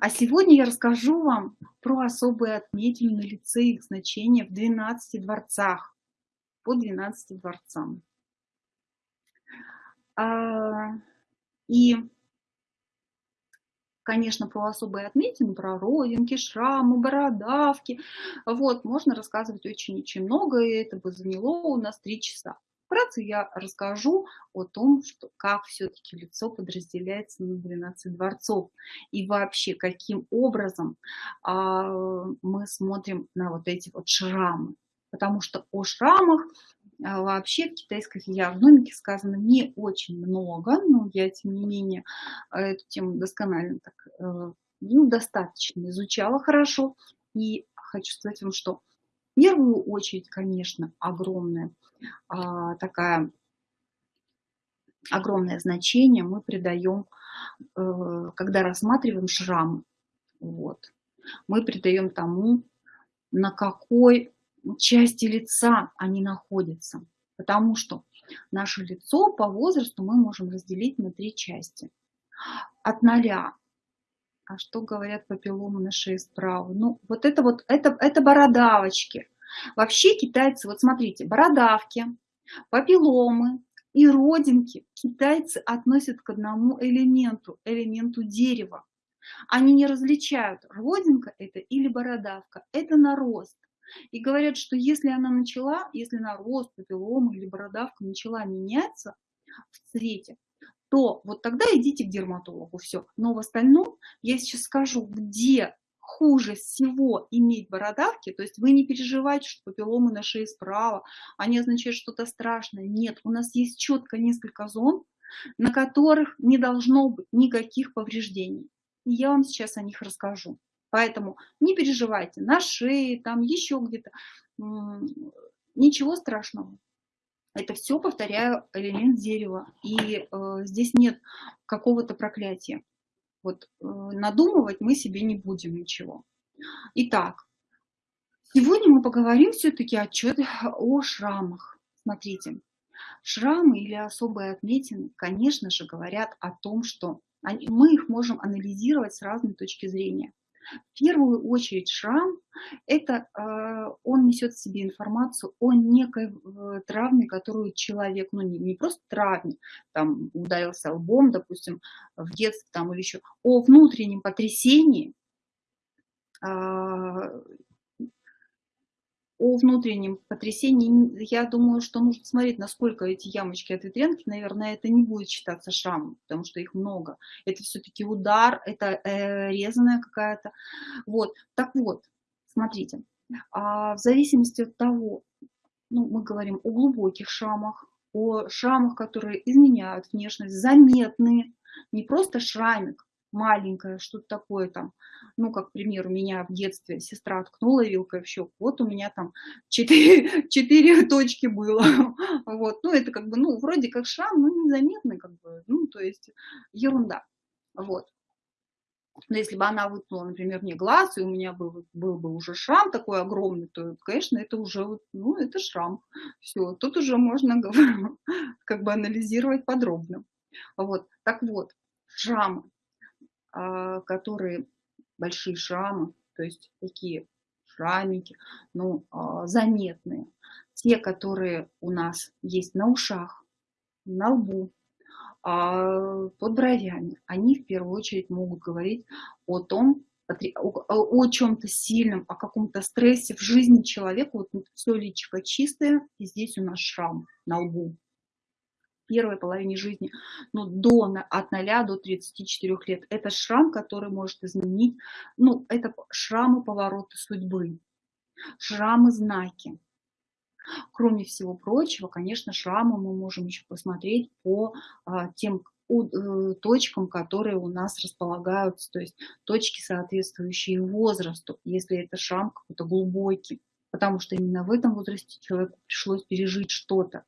А сегодня я расскажу вам про особые отметины на лице их значения в 12 дворцах, по 12 дворцам. А, и конечно, про особые отметины, про родинки, шрамы, бородавки. Вот, можно рассказывать очень-очень много, и это бы заняло у нас три часа. Вкратце я расскажу о том, что, как все-таки лицо подразделяется на 12 дворцов и вообще каким образом а, мы смотрим на вот эти вот шрамы. Потому что о шрамах вообще в китайской физиогномике сказано не очень много, но я, тем не менее, эту тему досконально так, э, ну, достаточно изучала хорошо. И хочу сказать вам, что в первую очередь, конечно, огромное а, такая огромное значение мы придаем, э, когда рассматриваем шрам. Вот. Мы придаем тому, на какой части лица они находятся. Потому что наше лицо по возрасту мы можем разделить на три части. От ноля. А что говорят папилломы на шее справа? Ну, вот это вот, это, это бородавочки. Вообще китайцы, вот смотрите, бородавки, папилломы и родинки китайцы относят к одному элементу, элементу дерева. Они не различают, родинка это или бородавка, это нарост. И говорят, что если она начала, если нарост, папиллома или бородавка начала меняться в цвете, то вот тогда идите к дерматологу, все. Но в остальном я сейчас скажу, где хуже всего иметь бородавки, то есть вы не переживайте, что папилломы на шее справа, они означают что-то страшное. Нет, у нас есть четко несколько зон, на которых не должно быть никаких повреждений. И я вам сейчас о них расскажу. Поэтому не переживайте, на шее, там еще где-то, ничего страшного. Это все, повторяю, элемент дерева. И э, здесь нет какого-то проклятия. Вот э, надумывать мы себе не будем ничего. Итак, сегодня мы поговорим все-таки о шрамах. Смотрите, шрамы или особые отметины, конечно же, говорят о том, что мы их можем анализировать с разной точки зрения. В первую очередь шрам – это э, он несет в себе информацию о некой э, травме, которую человек, ну не, не просто травме, там ударился лбом, допустим, в детстве там или еще, о внутреннем потрясении, а, о внутреннем потрясении, я думаю, что нужно смотреть, насколько эти ямочки от ветрянки, наверное, это не будет считаться шрамом, потому что их много. Это все-таки удар, это э, резаная какая-то. Вот, так вот, смотрите, а в зависимости от того, ну, мы говорим о глубоких шрамах, о шрамах, которые изменяют внешность, заметные, не просто шрамик, маленькое, что-то такое там, ну, как, к примеру, меня в детстве сестра ткнула вилкой в щеку, вот у меня там четыре, четыре точки было, вот, ну, это как бы, ну, вроде как шрам, но незаметный, как бы, ну, то есть ерунда, вот. Но если бы она выткнула, например, мне глаз, и у меня был, был бы уже шрам такой огромный, то, конечно, это уже, ну, это шрам. Все, тут уже можно как бы анализировать подробно. Вот, так вот, шрамы. А, которые большие шрамы, то есть такие шрамики, ну, а, заметные. Те, которые у нас есть на ушах, на лбу, а, под бровями, они в первую очередь могут говорить о том, о чем-то сильном, о каком-то стрессе в жизни человека. Вот все личико чистое, и здесь у нас шрам на лбу первой половине жизни, ну, до, от 0 до 34 лет. Это шрам, который может изменить, ну, это шрамы повороты судьбы, шрамы знаки. Кроме всего прочего, конечно, шрамы мы можем еще посмотреть по а, тем э, точкам, которые у нас располагаются, то есть точки, соответствующие возрасту, если это шрам какой-то глубокий, потому что именно в этом возрасте человеку пришлось пережить что-то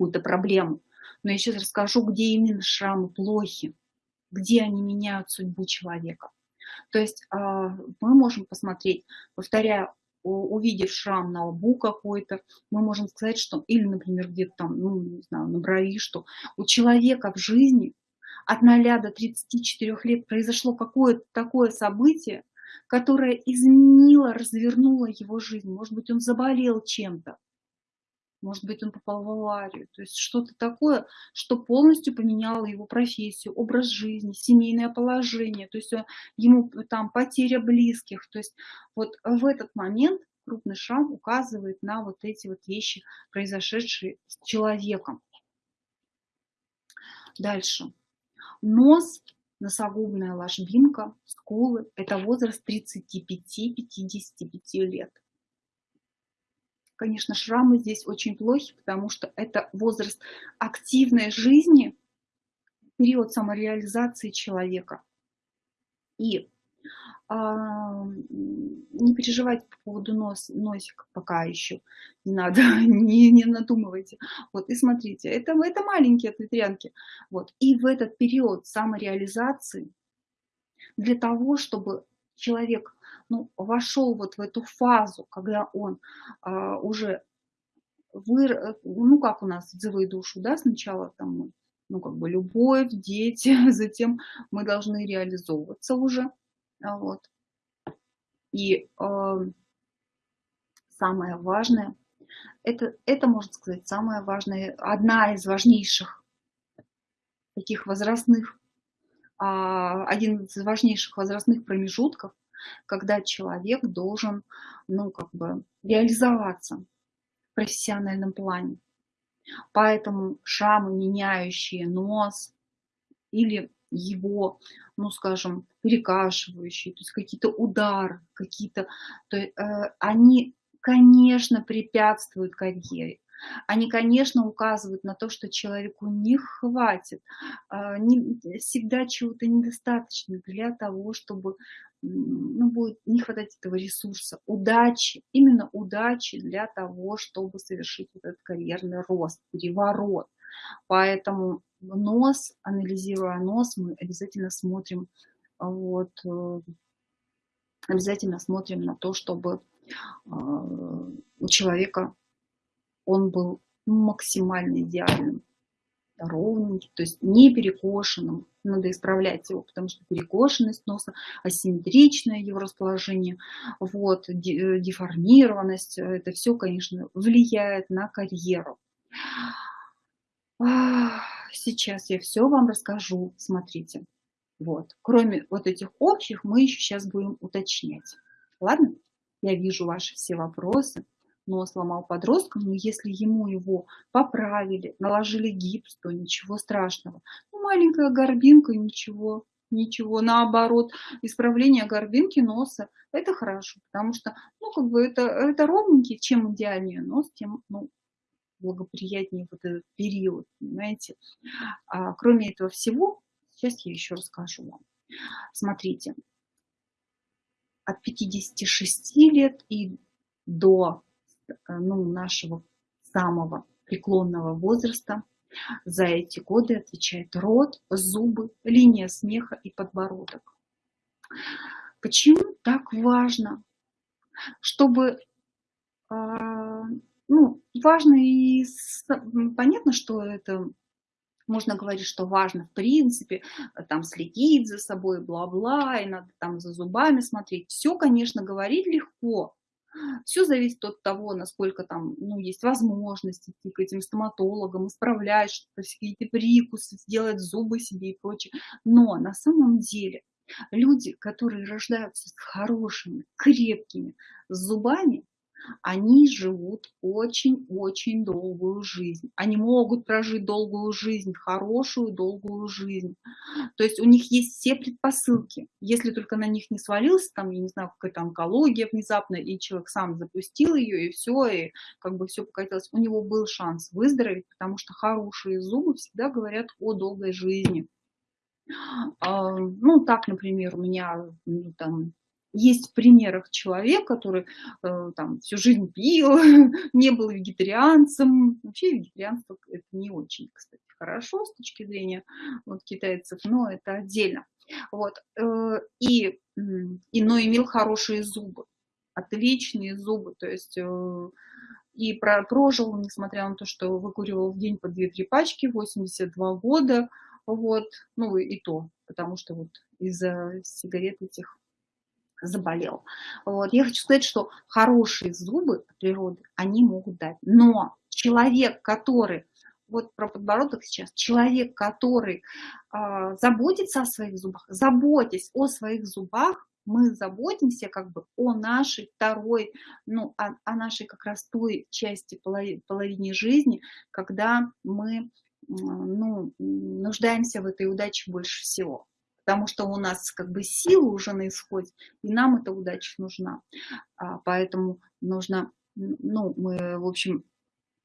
какую-то проблему. Но я сейчас расскажу, где именно шрамы плохи. где они меняют судьбу человека. То есть а, мы можем посмотреть, повторяю, увидев шрам на лбу какой-то, мы можем сказать, что, или, например, где-то там, ну, не знаю, на брови, что у человека в жизни от 0 до 34 лет произошло какое-то такое событие, которое изменило, развернуло его жизнь. Может быть, он заболел чем-то, может быть, он попал в аварию. То есть что-то такое, что полностью поменяло его профессию, образ жизни, семейное положение. То есть ему там потеря близких. То есть вот в этот момент крупный шрам указывает на вот эти вот вещи, произошедшие с человеком. Дальше. Нос, носогубная ложбинка, скулы – это возраст 35-55 лет. Конечно, шрамы здесь очень плохи, потому что это возраст активной жизни, период самореализации человека. И а, не переживайте по поводу нос, носика пока еще, не надо, не, не надумывайте. Вот, и смотрите, это, это маленькие ветрянки. Вот, и в этот период самореализации, для того, чтобы человек ну, вошел вот в эту фазу, когда он а, уже выр... ну как у нас отзывы душу, да, сначала там ну как бы любовь, дети, затем мы должны реализовываться уже, а, вот. И э, самое важное, это, это, можно сказать, самое важное, одна из важнейших таких возрастных, э, один из важнейших возрастных промежутков, когда человек должен, ну, как бы реализоваться в профессиональном плане. Поэтому шрамы, меняющие нос или его, ну, скажем, перекашивающие, то есть какие-то удары, какие-то, то, э, они, конечно, препятствуют карьере. Они, конечно, указывают на то, что человеку не хватит, а, не, всегда чего-то недостаточно для того, чтобы ну, будет не хватать этого ресурса, удачи, именно удачи для того, чтобы совершить этот карьерный рост, переворот. Поэтому нос, анализируя нос, мы обязательно смотрим, вот, э, обязательно смотрим на то, чтобы а, у человека он был максимально идеальным, ровненьким, то есть не перекошенным. Надо исправлять его, потому что перекошенность носа, асимметричное его расположение, вот, э, деформированность, э, это все, конечно, влияет на карьеру. Сейчас я все вам расскажу, смотрите. Вот. Кроме вот этих общих, мы еще сейчас будем уточнять. Ладно? Я вижу ваши все вопросы но сломал подростка, но если ему его поправили, наложили гипс, то ничего страшного. Ну, маленькая горбинка, ничего, ничего. Наоборот, исправление горбинки носа – это хорошо, потому что, ну, как бы это, это ровненький, чем идеальнее нос, тем, ну, благоприятнее вот этот период, понимаете. А, кроме этого всего, сейчас я еще расскажу вам. Смотрите, от 56 лет и до ну, нашего самого преклонного возраста. За эти годы отвечает рот, зубы, линия смеха и подбородок. Почему так важно? Чтобы, а, ну, важно и понятно, что это можно говорить, что важно в принципе, там следить за собой, бла-бла, и надо там за зубами смотреть. Все, конечно, говорить легко, все зависит от того, насколько там ну, есть возможность идти к этим стоматологам, исправлять что-то, какие-то прикусы, сделать зубы себе и прочее. Но на самом деле люди, которые рождаются с хорошими, крепкими зубами, они живут очень-очень долгую жизнь. Они могут прожить долгую жизнь, хорошую долгую жизнь. То есть у них есть все предпосылки. Если только на них не свалился, там, я не знаю, какая-то онкология внезапно, и человек сам запустил ее, и все, и как бы все покатилось, у него был шанс выздороветь, потому что хорошие зубы всегда говорят о долгой жизни. А, ну, так, например, у меня ну, там есть в примерах человек, который э, там всю жизнь пил, не был вегетарианцем. Вообще вегетарианство это не очень, кстати, хорошо с точки зрения вот, китайцев, но это отдельно. Вот. Э, и, и, но имел хорошие зубы, отличные зубы, то есть э, и про, прожил, несмотря на то, что выкуривал в день по 2-3 пачки, 82 года, вот, ну и то, потому что вот из-за сигарет этих заболел. Вот. Я хочу сказать, что хорошие зубы природы, они могут дать. Но человек, который, вот про подбородок сейчас, человек, который э, заботится о своих зубах, заботясь о своих зубах, мы заботимся как бы о нашей второй, ну, о, о нашей как раз той части половине жизни, когда мы ну, нуждаемся в этой удаче больше всего потому что у нас как бы сила уже на исходе, и нам эта удача нужна. А, поэтому нужно, ну, мы, в общем,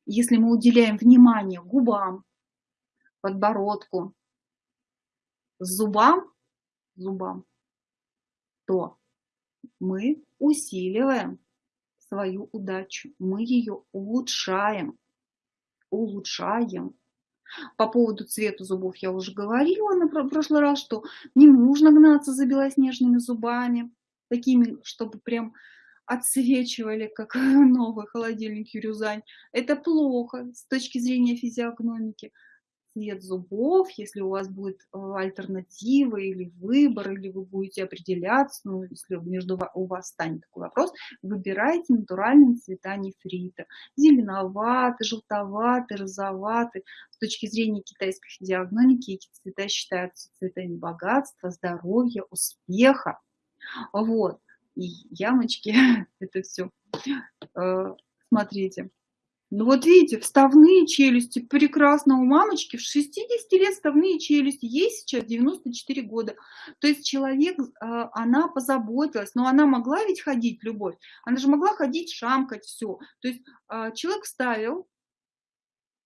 если мы уделяем внимание губам, подбородку, зубам, зубам, то мы усиливаем свою удачу, мы ее улучшаем, улучшаем. По поводу цвета зубов я уже говорила на прошлый раз, что не нужно гнаться за белоснежными зубами, такими, чтобы прям отсвечивали, как новый холодильник Юрюзань. Это плохо с точки зрения физиогномики цвет зубов, если у вас будет э, альтернатива или выбор, или вы будете определяться, ну, если между у вас станет такой вопрос, выбирайте натуральные цвета нефрита. Зеленоватый, желтоватый, розоватый. С точки зрения китайской физиогномики эти цвета считаются цветами богатства, здоровья, успеха. Вот. И ямочки, это все. Э, смотрите. Ну вот видите, вставные челюсти прекрасно у мамочки. В 60 лет вставные челюсти, ей сейчас 94 года. То есть человек, а, она позаботилась, но она могла ведь ходить, любовь. Она же могла ходить, шамкать, все. То есть а, человек вставил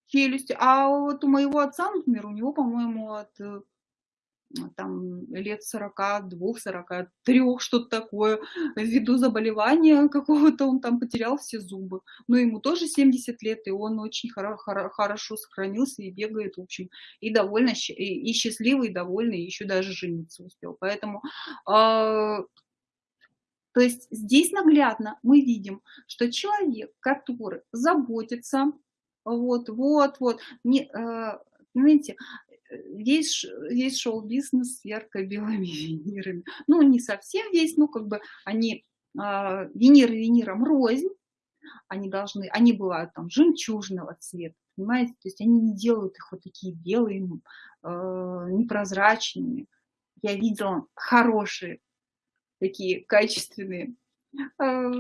челюсти, а вот у моего отца, например, у него, по-моему, от э, там лет 42, 43, что-то такое, ввиду заболевания какого-то, он там потерял все зубы. Но ему тоже 70 лет, и он очень хоро хоро хорошо сохранился и бегает, в общем, и довольно, и, счастливый, и довольный, и еще даже жениться успел. Поэтому, э, то есть здесь наглядно мы видим, что человек, который заботится, вот, вот, вот, не, э, понимаете, весь, весь шоу-бизнес с ярко-белыми винирами. Ну, не совсем весь, ну, как бы они, а, виниры виниром рознь, они должны, они бывают там жемчужного цвета, понимаете, то есть они не делают их вот такие белые, э, непрозрачными. Я видела хорошие, такие качественные э,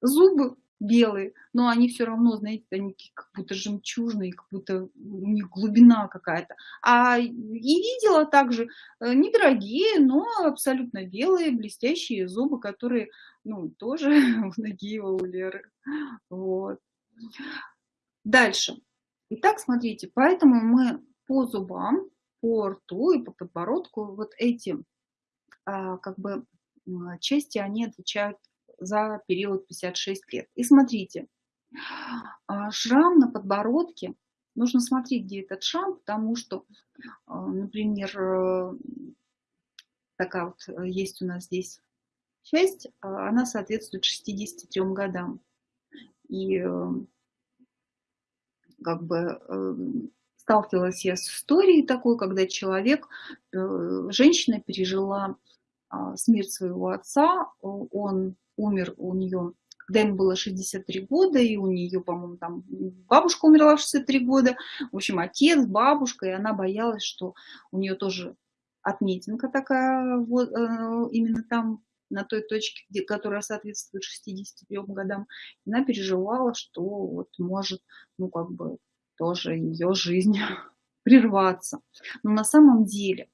зубы, белые, но они все равно, знаете, они как будто жемчужные, как будто у них глубина какая-то. А и видела также э, недорогие, но абсолютно белые, блестящие зубы, которые, ну, тоже в ноги у Леры. Вот. Дальше. Итак, смотрите, поэтому мы по зубам, по рту и по подбородку вот эти а, как бы части, они отвечают за период 56 лет. И смотрите, а, шрам на подбородке, нужно смотреть, где этот шрам, потому что, а, например, э, такая вот э, есть у нас здесь часть, а, она соответствует 63 годам. И э, как бы сталкивалась я с историей такой, когда человек, женщина пережила смерть своего отца, он умер у нее, когда ему было 63 года, и у нее, по-моему, там бабушка умерла в 63 года, в общем, отец, бабушка, и она боялась, что у нее тоже отметинка такая, вот, э, именно там, на той точке, где, которая соответствует 63 годам, она переживала, что вот может, ну, как бы, тоже ее жизнь прерваться. Но на самом деле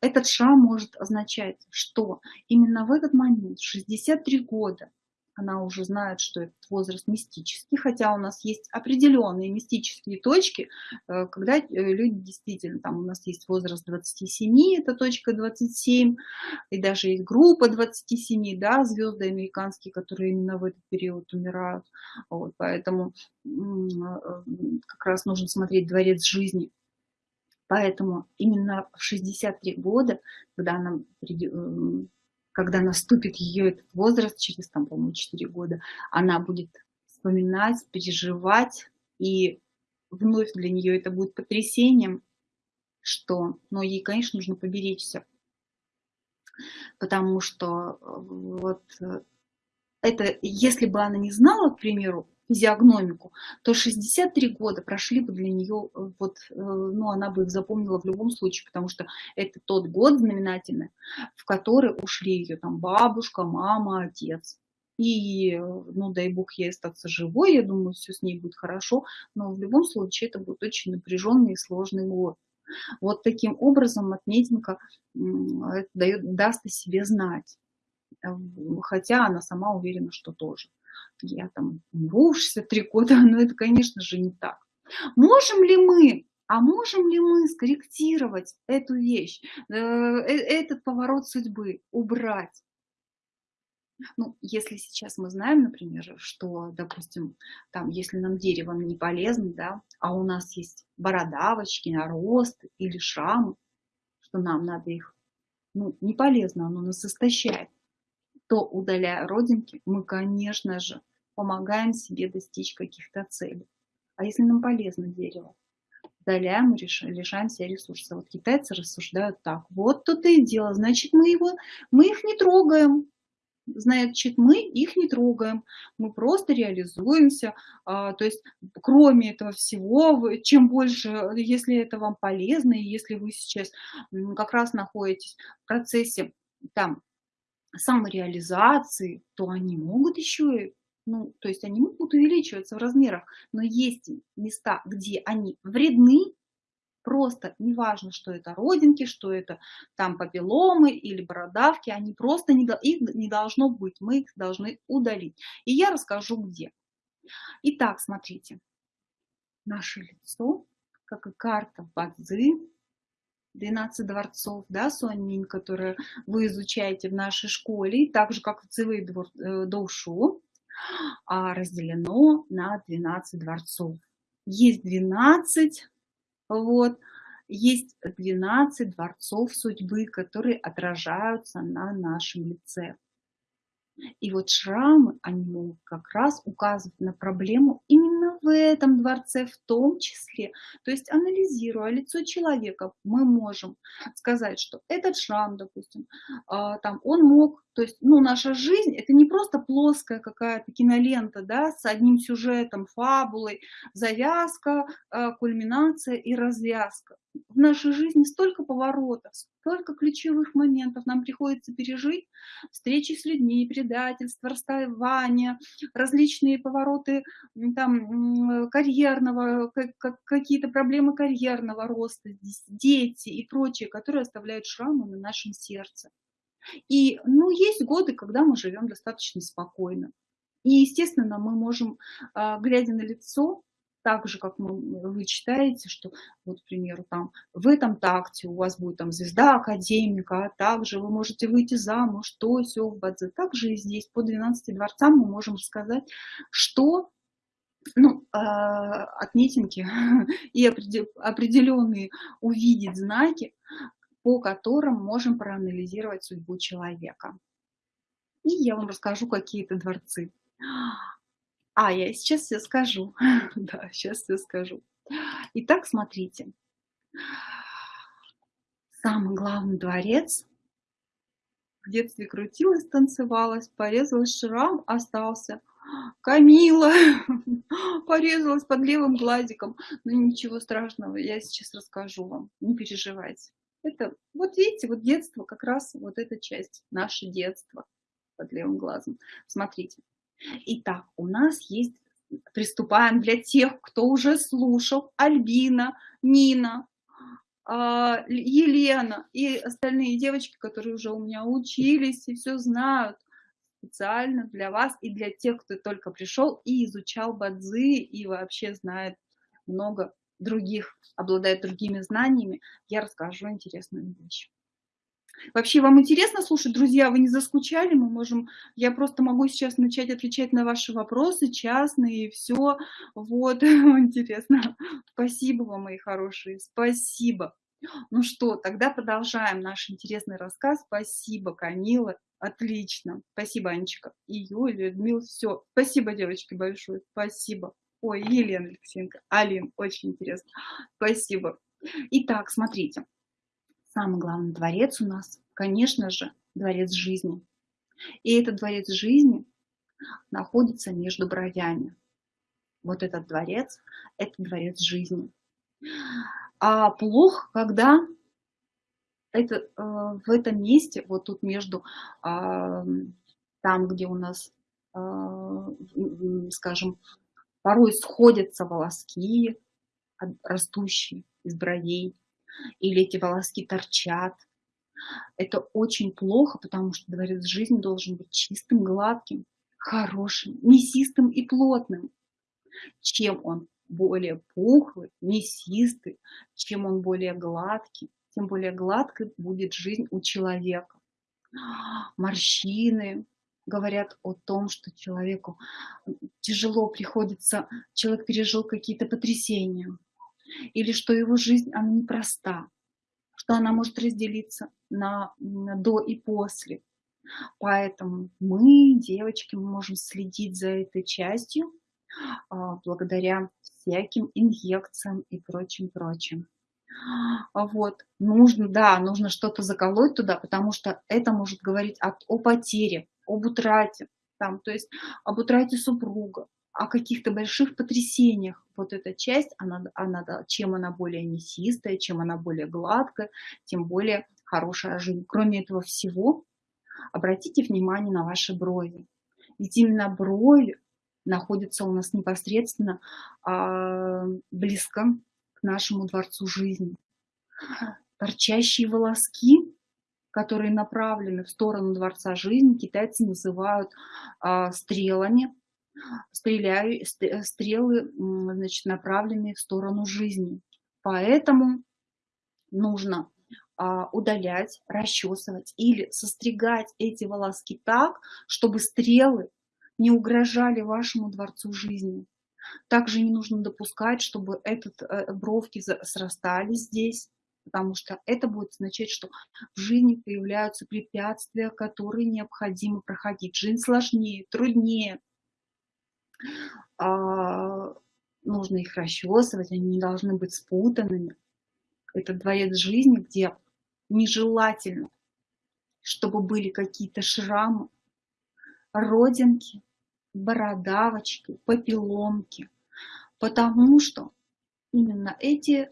этот шрам может означать, что именно в этот момент, 63 года, она уже знает, что этот возраст мистический, хотя у нас есть определенные мистические точки, э, когда э, люди действительно, там у нас есть возраст 27, это точка 27, и даже есть группа 27, да, звезды американские, которые именно в этот период умирают, вот, поэтому э, как раз нужно смотреть дворец жизни. Поэтому именно в 63 года, когда она когда наступит ее этот возраст, через, там, по-моему, 4 года, она будет вспоминать, переживать, и вновь для нее это будет потрясением, что, но ей, конечно, нужно поберечься, потому что э, вот э, это, если бы она не знала, к примеру, физиогномику, то 63 года прошли бы для нее, э, вот, э, ну, она бы их запомнила в любом случае, потому что это тот год знаменательный, в который ушли ее там бабушка, мама, отец. И, ну, дай бог ей остаться живой, я думаю, все с ней будет хорошо, но в любом случае это будет очень напряженный и сложный год. Вот таким образом отметинка дает, даст о себе знать, хотя она сама уверена, что тоже я там умру в 63 года, но это, конечно же, не так. Можем ли мы, а можем ли мы скорректировать эту вещь, э, э, этот поворот судьбы, убрать? Ну, если сейчас мы знаем, например, что, допустим, там, если нам дерево не полезно, да, а у нас есть бородавочки, нарост или шрамы, что нам надо их, ну, не полезно, оно нас истощает, то, удаляя родинки, мы, конечно же, помогаем себе достичь каких-то целей. А если нам полезно дерево? Удаляем и лишаем себя ресурсов. Вот китайцы рассуждают так. Вот тут и дело. Значит, мы, его, мы их не трогаем. Значит, мы их не трогаем. Мы просто реализуемся. А, то есть, кроме этого всего, чем больше, если это вам полезно, и если вы сейчас как раз находитесь в процессе там самореализации, то они могут еще ну, то есть они могут увеличиваться в размерах, но есть места, где они вредны, просто неважно, что это родинки, что это там папилломы или бородавки, они просто не, их не должно быть, мы их должны удалить. И я расскажу где. Итак, смотрите, наше лицо, как и карта Бадзи, 12 дворцов, да, Суанминь, которые вы изучаете в нашей школе, так же, как в Цивэй э, Доушу, а, разделено на 12 дворцов. Есть 12, вот, есть 12 дворцов судьбы, которые отражаются на нашем лице. И вот шрамы, они могут как раз указывать на проблему именно в этом дворце в том числе. То есть анализируя лицо человека, мы можем сказать, что этот шрам, допустим, а, там он мог то есть, ну, наша жизнь – это не просто плоская какая-то кинолента, да, с одним сюжетом, фабулой, завязка, э, кульминация и развязка. В нашей жизни столько поворотов, столько ключевых моментов нам приходится пережить. Встречи с людьми, предательство, расставание, различные повороты там, карьерного, какие-то проблемы карьерного роста, дети и прочее, которые оставляют шрамы на нашем сердце. И, ну, есть годы, когда мы живем достаточно спокойно. И, естественно, мы можем, а, глядя на лицо, так же, как мы, вы читаете, что, вот, к примеру, там, в этом такте у вас будет там звезда академика, а также вы можете выйти замуж, что, все в Бадзе. Также и здесь по 12 дворцам мы можем рассказать, что ну, э, отметинки и определенные увидеть знаки, по которым можем проанализировать судьбу человека. И я вам расскажу какие-то дворцы. А, я сейчас все скажу. да, сейчас все скажу. Итак, смотрите. Самый главный дворец. В детстве крутилась, танцевалась, порезалась шрам, остался. Камила порезалась под левым глазиком. Но ну, ничего страшного, я сейчас расскажу вам, не переживайте. Это, вот видите, вот детство, как раз вот эта часть, наше детство под левым глазом. Смотрите. Итак, у нас есть, приступаем для тех, кто уже слушал, Альбина, Нина, а, Елена и остальные девочки, которые уже у меня учились и все знают. специально для вас и для тех, кто только пришел и изучал бадзи и вообще знает много других, обладает другими знаниями, я расскажу интересную вещь. Вообще, вам интересно слушать, друзья, вы не заскучали? Мы можем, я просто могу сейчас начать отвечать на ваши вопросы частные и все. Вот, интересно. Спасибо вам, мои хорошие, спасибо. Ну что, тогда продолжаем наш интересный рассказ. Спасибо, Камила. Отлично. Спасибо, Анечка. И Юлия, Людмила, все. Спасибо, девочки, большое. Спасибо. Ой, Елена Алексеенко, Алин, очень интересно. Спасибо. Итак, смотрите. Самый главный дворец у нас, конечно же, дворец жизни. И этот дворец жизни находится между бровями. Вот этот дворец – это дворец жизни. А плохо, когда это, э, в этом месте, вот тут между, э, там, где у нас, э, скажем, порой сходятся волоски, растущие из бровей, или эти волоски торчат. Это очень плохо, потому что дворец жизни должен быть чистым, гладким, хорошим, мясистым и плотным. Чем он более пухлый, мясистый, чем он более гладкий, тем более гладкой будет жизнь у человека. Морщины, говорят о том, что человеку тяжело приходится, человек пережил какие-то потрясения, или что его жизнь, она непроста, что она может разделиться на, на до и после. Поэтому мы, девочки, мы можем следить за этой частью а, благодаря всяким инъекциям и прочим-прочим. Вот, нужно, да, нужно что-то заколоть туда, потому что это может говорить о, о потере, об утрате, там, то есть об утрате супруга, о каких-то больших потрясениях. Вот эта часть, она, она, чем она более мясистая, чем она более гладкая, тем более хорошая жизнь. Кроме этого всего, обратите внимание на ваши брови. Ведь именно брови находятся у нас непосредственно а, близко к нашему дворцу жизни. Торчащие волоски которые направлены в сторону Дворца Жизни, китайцы называют а, стрелами, стреляю, стрелы, значит, направленные в сторону жизни. Поэтому нужно а, удалять, расчесывать или состригать эти волоски так, чтобы стрелы не угрожали вашему дворцу жизни. Также не нужно допускать, чтобы этот, э, бровки срастались здесь, потому что это будет означать, что в жизни появляются препятствия, которые необходимо проходить. Жизнь сложнее, труднее. А, нужно их расчесывать, они не должны быть спутанными. Это дворец жизни, где нежелательно, чтобы были какие-то шрамы, родинки, бородавочки, попеломки, потому что именно эти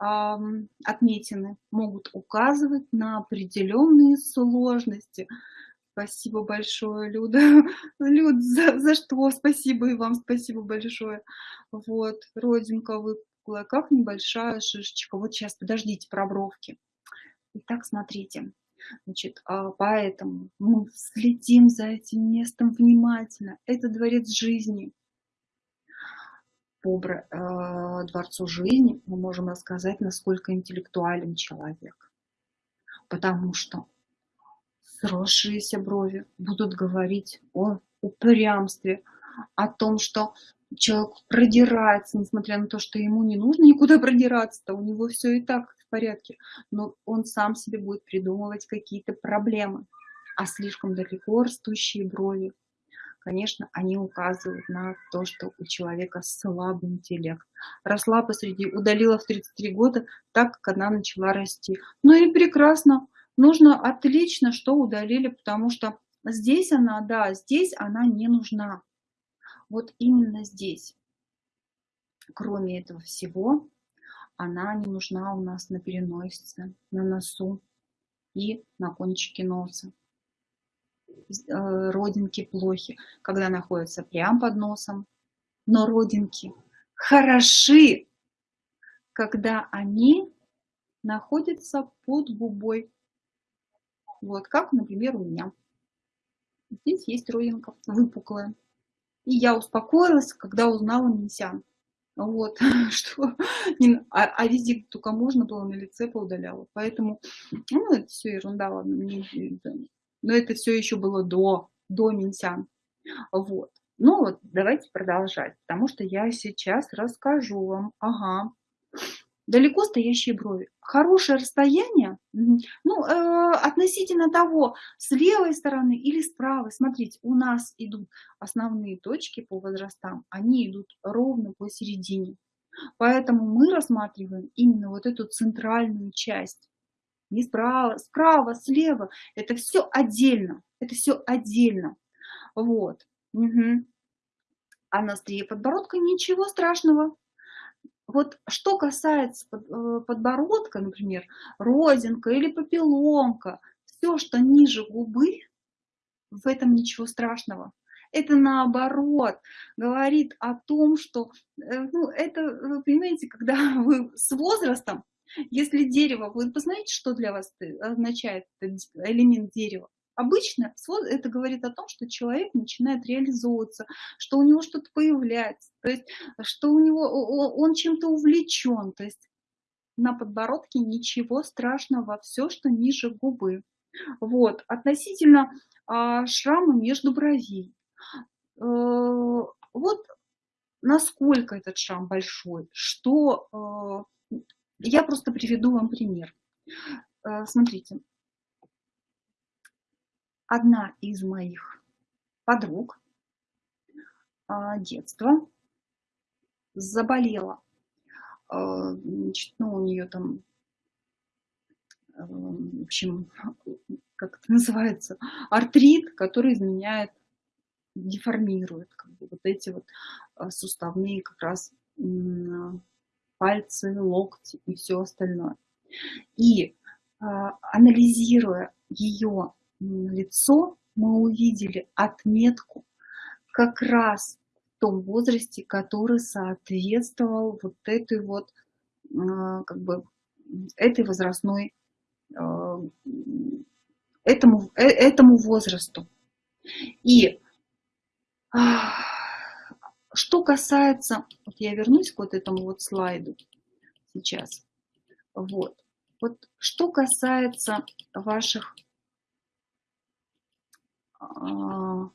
отметины могут указывать на определенные сложности. Спасибо большое, Люда. Люд, за, за что? Спасибо и вам спасибо большое. Вот, родинка выпуклая, как небольшая шишечка. Вот сейчас, подождите, про бровки. Итак, смотрите. Значит, а, поэтому мы следим за этим местом внимательно. Это дворец жизни по э, Дворцу жизни мы можем рассказать, насколько интеллектуален человек. Потому что сросшиеся брови будут говорить о упрямстве, о том, что человек продирается, несмотря на то, что ему не нужно никуда продираться-то, у него все и так в порядке, но он сам себе будет придумывать какие-то проблемы, а слишком далеко растущие брови конечно, они указывают на то, что у человека слабый интеллект. Росла посреди, удалила в 33 года, так как она начала расти. Ну и прекрасно, нужно отлично, что удалили, потому что здесь она, да, здесь она не нужна. Вот именно здесь. Кроме этого всего, она не нужна у нас на переносице, на носу и на кончике носа. Э, родинки плохи, когда находятся прямо под носом, но родинки хороши, когда они находятся под губой. Вот как, например, у меня. Здесь есть родинка выпуклая. И я успокоилась, когда узнала Минсян. Вот, что, а, а везде только можно было на лице поудаляла. Поэтому, ну, это все ерунда, ладно, мне, но это все еще было до, до Минсян. Вот. Ну вот, давайте продолжать, потому что я сейчас расскажу вам. Ага. Далеко стоящие брови. Хорошее расстояние, ну, э, относительно того, с левой стороны или с правой. Смотрите, у нас идут основные точки по возрастам, они идут ровно посередине. Поэтому мы рассматриваем именно вот эту центральную часть. Не справа, справа, слева. Это все отдельно. Это все отдельно. Вот. Угу. А на острие подбородка ничего страшного. Вот что касается э, подбородка, например, родинка или папилломка, все, что ниже губы, в этом ничего страшного. Это наоборот говорит о том, что, э, ну, это, вы понимаете, когда вы с возрастом, если дерево, вы посмотрите, что для вас означает элемент дерева. Обычно это говорит о том, что человек начинает реализовываться, что у него что-то появляется, то есть что у него он чем-то увлечен, то есть на подбородке ничего страшного, все, что ниже губы. Вот, относительно а, шрама между бровей. Э, вот насколько этот шрам большой, что... Э, я просто приведу вам пример. Э, смотрите, одна из моих подруг а, детства заболела. А, значит, ну, у нее там, а, в общем, как это называется, артрит, который изменяет, деформирует как бы, вот эти вот суставные как раз пальцы, локти и все остальное. И анализируя ее лицо, мы увидели отметку как раз в том возрасте, который соответствовал вот этой вот, а, как бы, этой возрастной, а, этому, э, этому возрасту. И а, что касается, вот я вернусь к вот этому вот слайду сейчас, вот, вот что касается ваших а,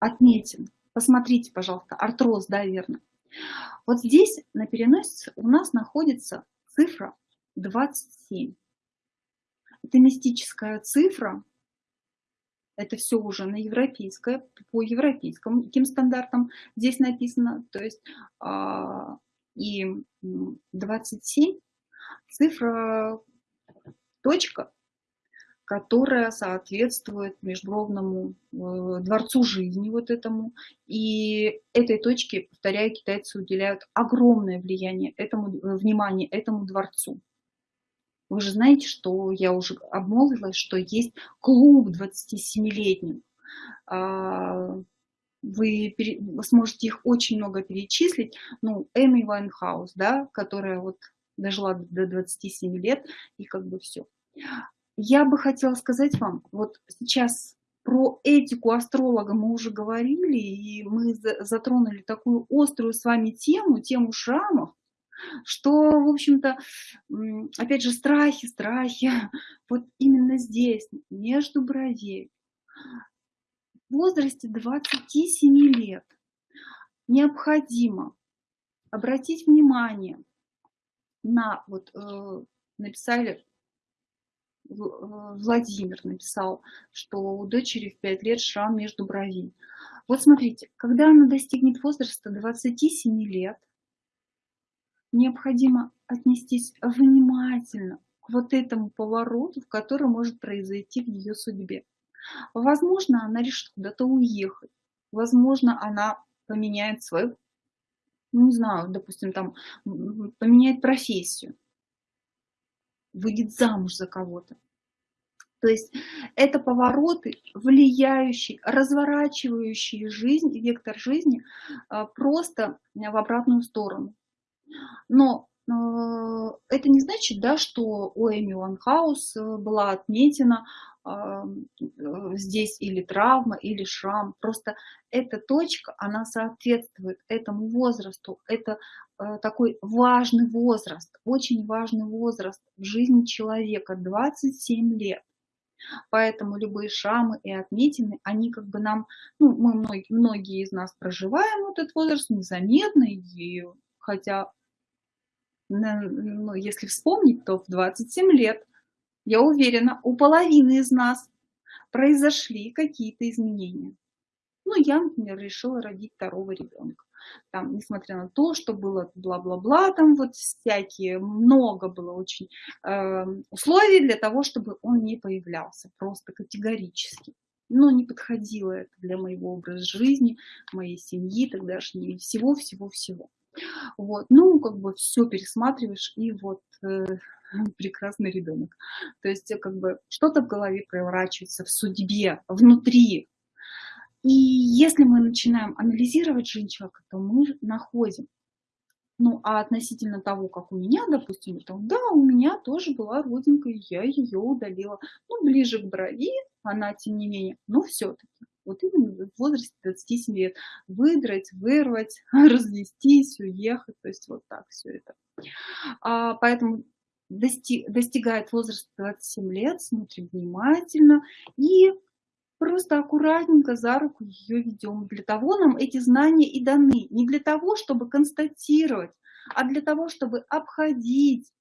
отметин. Посмотрите, пожалуйста, артроз, да, верно. Вот здесь на переносице у нас находится цифра 27. Это мистическая цифра, это все уже на европейское, по европейским каким стандартам здесь написано, то есть а, и 27 цифра, точка, которая соответствует межбровному э, дворцу жизни вот этому. И этой точке, повторяю, китайцы уделяют огромное влияние этому, э, внимание этому дворцу. Вы же знаете, что я уже обмолвилась, что есть клуб 27-летних. А, вы, сможете их очень много перечислить. Ну, Эми Уайнхаус, да, которая вот дожила до 27 лет, и как бы все я бы хотела сказать вам, вот сейчас про этику астролога мы уже говорили, и мы затронули такую острую с вами тему, тему шрамов, что, в общем-то, опять же, страхи, страхи, вот именно здесь, между бровей, в возрасте 27 лет необходимо обратить внимание на, вот э, написали Э, Владимир написал, что у дочери в 5 лет шрам между бровей. Вот смотрите, когда она достигнет возраста 27 лет, необходимо отнестись внимательно к вот этому повороту, который может произойти в ее судьбе. Возможно, она решит куда-то уехать. Возможно, она поменяет свою, ну, не знаю, допустим, там, поменяет профессию выйдет замуж за кого-то. То есть это повороты, влияющие, разворачивающие жизнь, вектор жизни а, просто в обратную сторону. Но это не значит, да, что у Эми Уанхаус была отметена здесь или травма, или шрам. Просто эта точка, она соответствует этому возрасту. Это такой важный возраст, очень важный возраст в жизни человека, 27 лет. Поэтому любые шрамы и отметины, они как бы нам, ну, мы многие, многие из нас проживаем этот возраст незаметно, и хотя, ну, если вспомнить, то в 27 лет, я уверена, у половины из нас произошли какие-то изменения. Ну, я, например, решила родить второго ребенка там, несмотря на то, что было бла-бла-бла, там вот всякие, много было очень э, условий для того, чтобы он не появлялся, просто категорически. Но не подходило это для моего образа жизни, моей семьи тогдашней, всего-всего-всего. Вот, ну, как бы все пересматриваешь, и вот э, прекрасный ребенок. То есть, как бы что-то в голове проворачивается в судьбе, внутри, и если мы начинаем анализировать жизнь человека, то мы находим. Ну, а относительно того, как у меня, допустим, то да, у меня тоже была родинка, и я ее удалила. Ну, ближе к брови, она тем не менее, но все-таки. Вот именно в возрасте 27 лет выдрать, вырвать, развестись, уехать, то есть вот так все это. А, поэтому дости, достигает возраста 27 лет, смотрим внимательно и Просто аккуратненько за руку ее ведем. Для того нам эти знания и даны. Не для того, чтобы констатировать, а для того, чтобы обходить,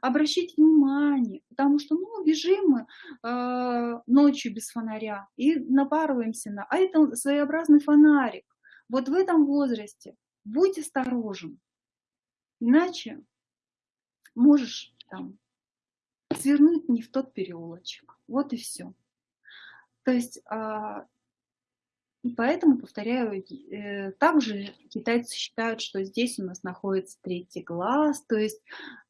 обращать внимание. Потому что, ну, бежим мы э, ночью без фонаря и напарываемся на... А это своеобразный фонарик. Вот в этом возрасте будь осторожен. Иначе можешь там свернуть не в тот переулочек. Вот и все. То есть, а, и поэтому, повторяю, э, также китайцы считают, что здесь у нас находится третий глаз, то есть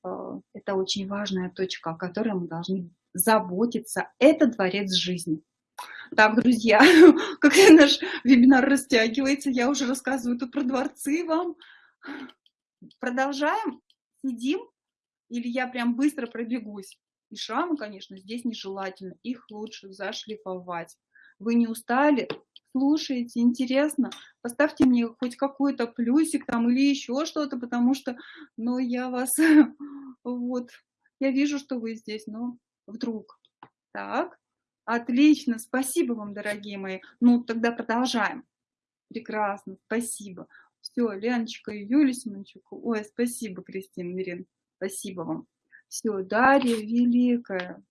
а, это очень важная точка, о которой мы должны заботиться. Это дворец жизни. Так, друзья, как наш вебинар растягивается, я уже рассказываю тут про дворцы вам. Продолжаем, сидим, или я прям быстро пробегусь? И шрамы, конечно, здесь нежелательно, их лучше зашлифовать. Вы не устали? Слушаете, интересно? Поставьте мне хоть какой-то плюсик там или еще что-то, потому что, ну, я вас, вот, я вижу, что вы здесь, но вдруг. Так, отлично, спасибо вам, дорогие мои. Ну, тогда продолжаем. Прекрасно, спасибо. Все, Леночка и Юлия Семенчук. Ой, спасибо, Кристина Мирин. Спасибо вам. Все, Дарья Великая.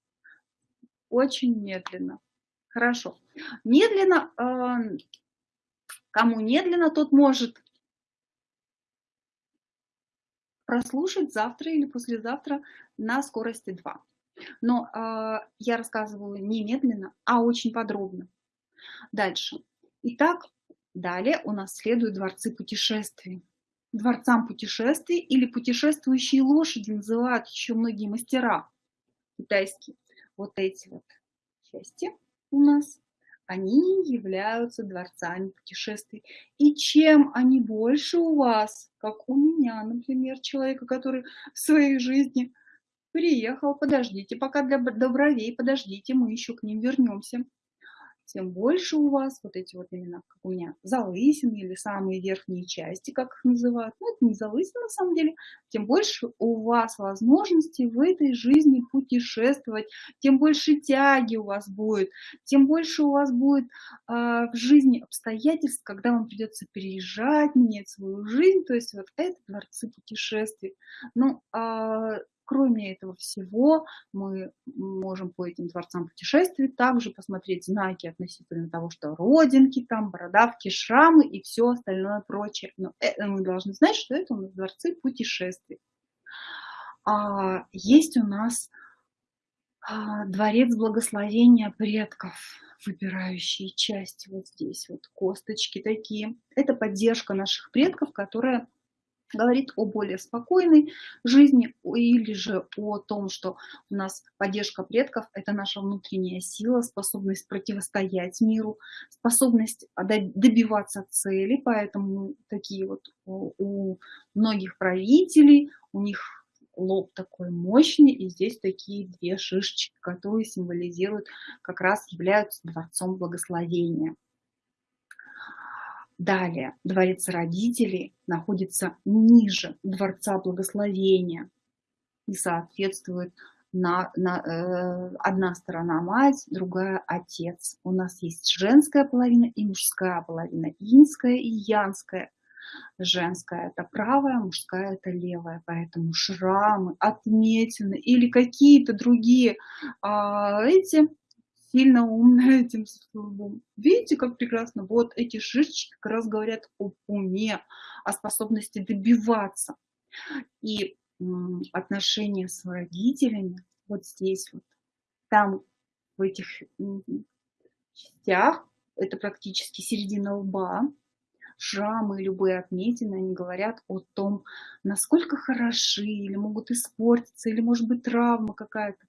Очень медленно. Хорошо. Медленно, э, кому медленно, тот может прослушать завтра или послезавтра на скорости 2. Но э, я рассказываю не медленно, а очень подробно. Дальше. Итак, далее у нас следуют дворцы путешествий дворцам путешествий или путешествующие лошади называют еще многие мастера китайские. Вот эти вот части у нас, они являются дворцами путешествий. И чем они больше у вас, как у меня, например, человека, который в своей жизни приехал, подождите, пока для добровей, подождите, мы еще к ним вернемся тем больше у вас вот эти вот именно, как у меня, залысины или самые верхние части, как их называют. Ну, это не залысины на самом деле. Тем больше у вас возможностей в этой жизни путешествовать, тем больше тяги у вас будет, тем больше у вас будет э, в жизни обстоятельств, когда вам придется переезжать, менять свою жизнь. То есть вот это дворцы путешествий. Ну, э, Кроме этого всего, мы можем по этим дворцам путешествий также посмотреть знаки относительно того, что родинки, там, бородавки, шрамы и все остальное прочее. Но это, мы должны знать, что это у нас дворцы путешествий. А, есть у нас а, дворец благословения предков, выбирающие части вот здесь, вот косточки такие. Это поддержка наших предков, которая говорит о более спокойной жизни или же о том, что у нас поддержка предков – это наша внутренняя сила, способность противостоять миру, способность добиваться цели, поэтому такие вот у многих правителей, у них лоб такой мощный, и здесь такие две шишечки, которые символизируют, как раз являются дворцом благословения. Далее, дворец родителей находится ниже дворца благословения и соответствует на, на, э, одна сторона мать, другая отец. У нас есть женская половина и мужская половина, инская и янская. Женская это правая, мужская это левая, поэтому шрамы, отметины или какие-то другие а, эти сильно умная этим словом. Видите, как прекрасно? Вот эти шишечки как раз говорят об уме, о способности добиваться. И отношения с родителями вот здесь вот, там в этих частях, это практически середина лба, шрамы, любые отметины, они говорят о том, насколько хороши, или могут испортиться, или может быть травма какая-то.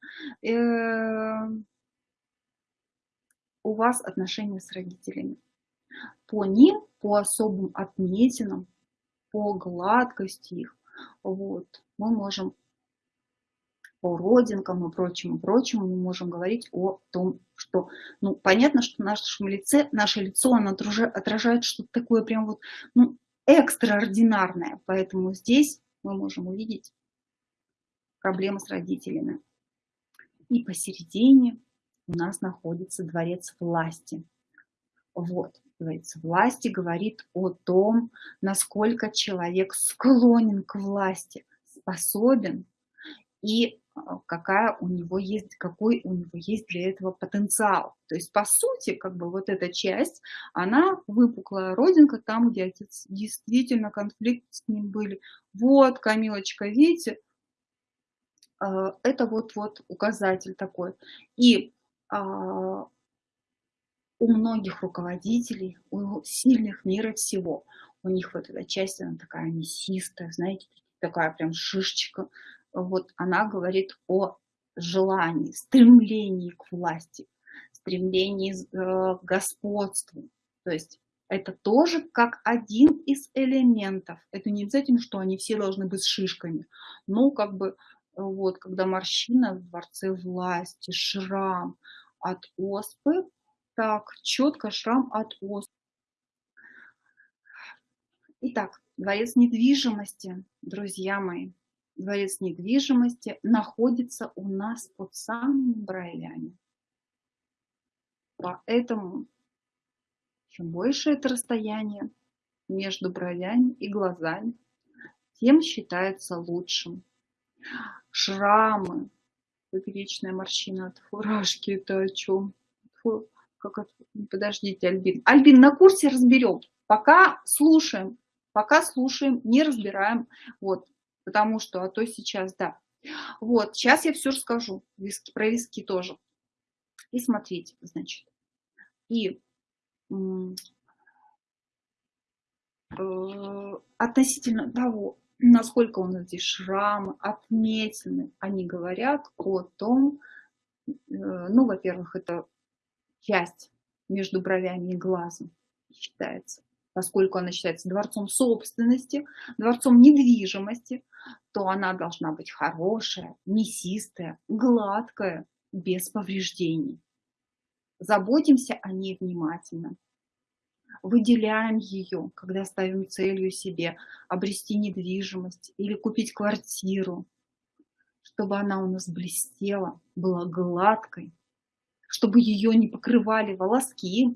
У вас отношения с родителями. По ним, по особым отметинам, по гладкости их, вот, мы можем по родинкам и прочему, прочему, мы можем говорить о том, что, ну, понятно, что в нашем лице, наше лицо, оно отражает что-то такое прям вот, ну, экстраординарное, поэтому здесь мы можем увидеть проблемы с родителями. И посередине у нас находится дворец власти. Вот, дворец власти говорит о том, насколько человек склонен к власти, способен и а, какая у него есть, какой у него есть для этого потенциал. То есть, по сути, как бы вот эта часть, она выпуклая родинка там, где отец действительно конфликт с ним были. Вот, Камилочка, видите, а, это вот-вот указатель такой. И у многих руководителей, у сильных мира всего, у них вот эта часть, она такая мясистая, знаете, такая прям шишечка, вот она говорит о желании, стремлении к власти, стремлении э, к господству. То есть это тоже как один из элементов. Это не обязательно, что они все должны быть с шишками. Но как бы вот, когда морщина в дворце власти, шрам от оспы, так, четко шрам от оспы. Итак, дворец недвижимости, друзья мои, дворец недвижимости находится у нас под самыми бровями. Поэтому чем больше это расстояние между бровями и глазами, тем считается лучшим. Шрамы, поперечная морщина от фуражки, это о чем? Фу, как это? Подождите, Альбин. Альбин, на курсе разберем. Пока слушаем, пока слушаем, не разбираем. Вот, потому что, а то сейчас, да. Вот, сейчас я все расскажу, виски, про виски тоже. И смотрите, значит, и э, относительно того, насколько у нас здесь шрамы, отметины, они говорят о том, э, ну, во-первых, это часть между бровями и глазом считается поскольку она считается дворцом собственности, дворцом недвижимости, то она должна быть хорошая, мясистая, гладкая, без повреждений. Заботимся о ней внимательно. Выделяем ее, когда ставим целью себе обрести недвижимость или купить квартиру, чтобы она у нас блестела, была гладкой, чтобы ее не покрывали волоски,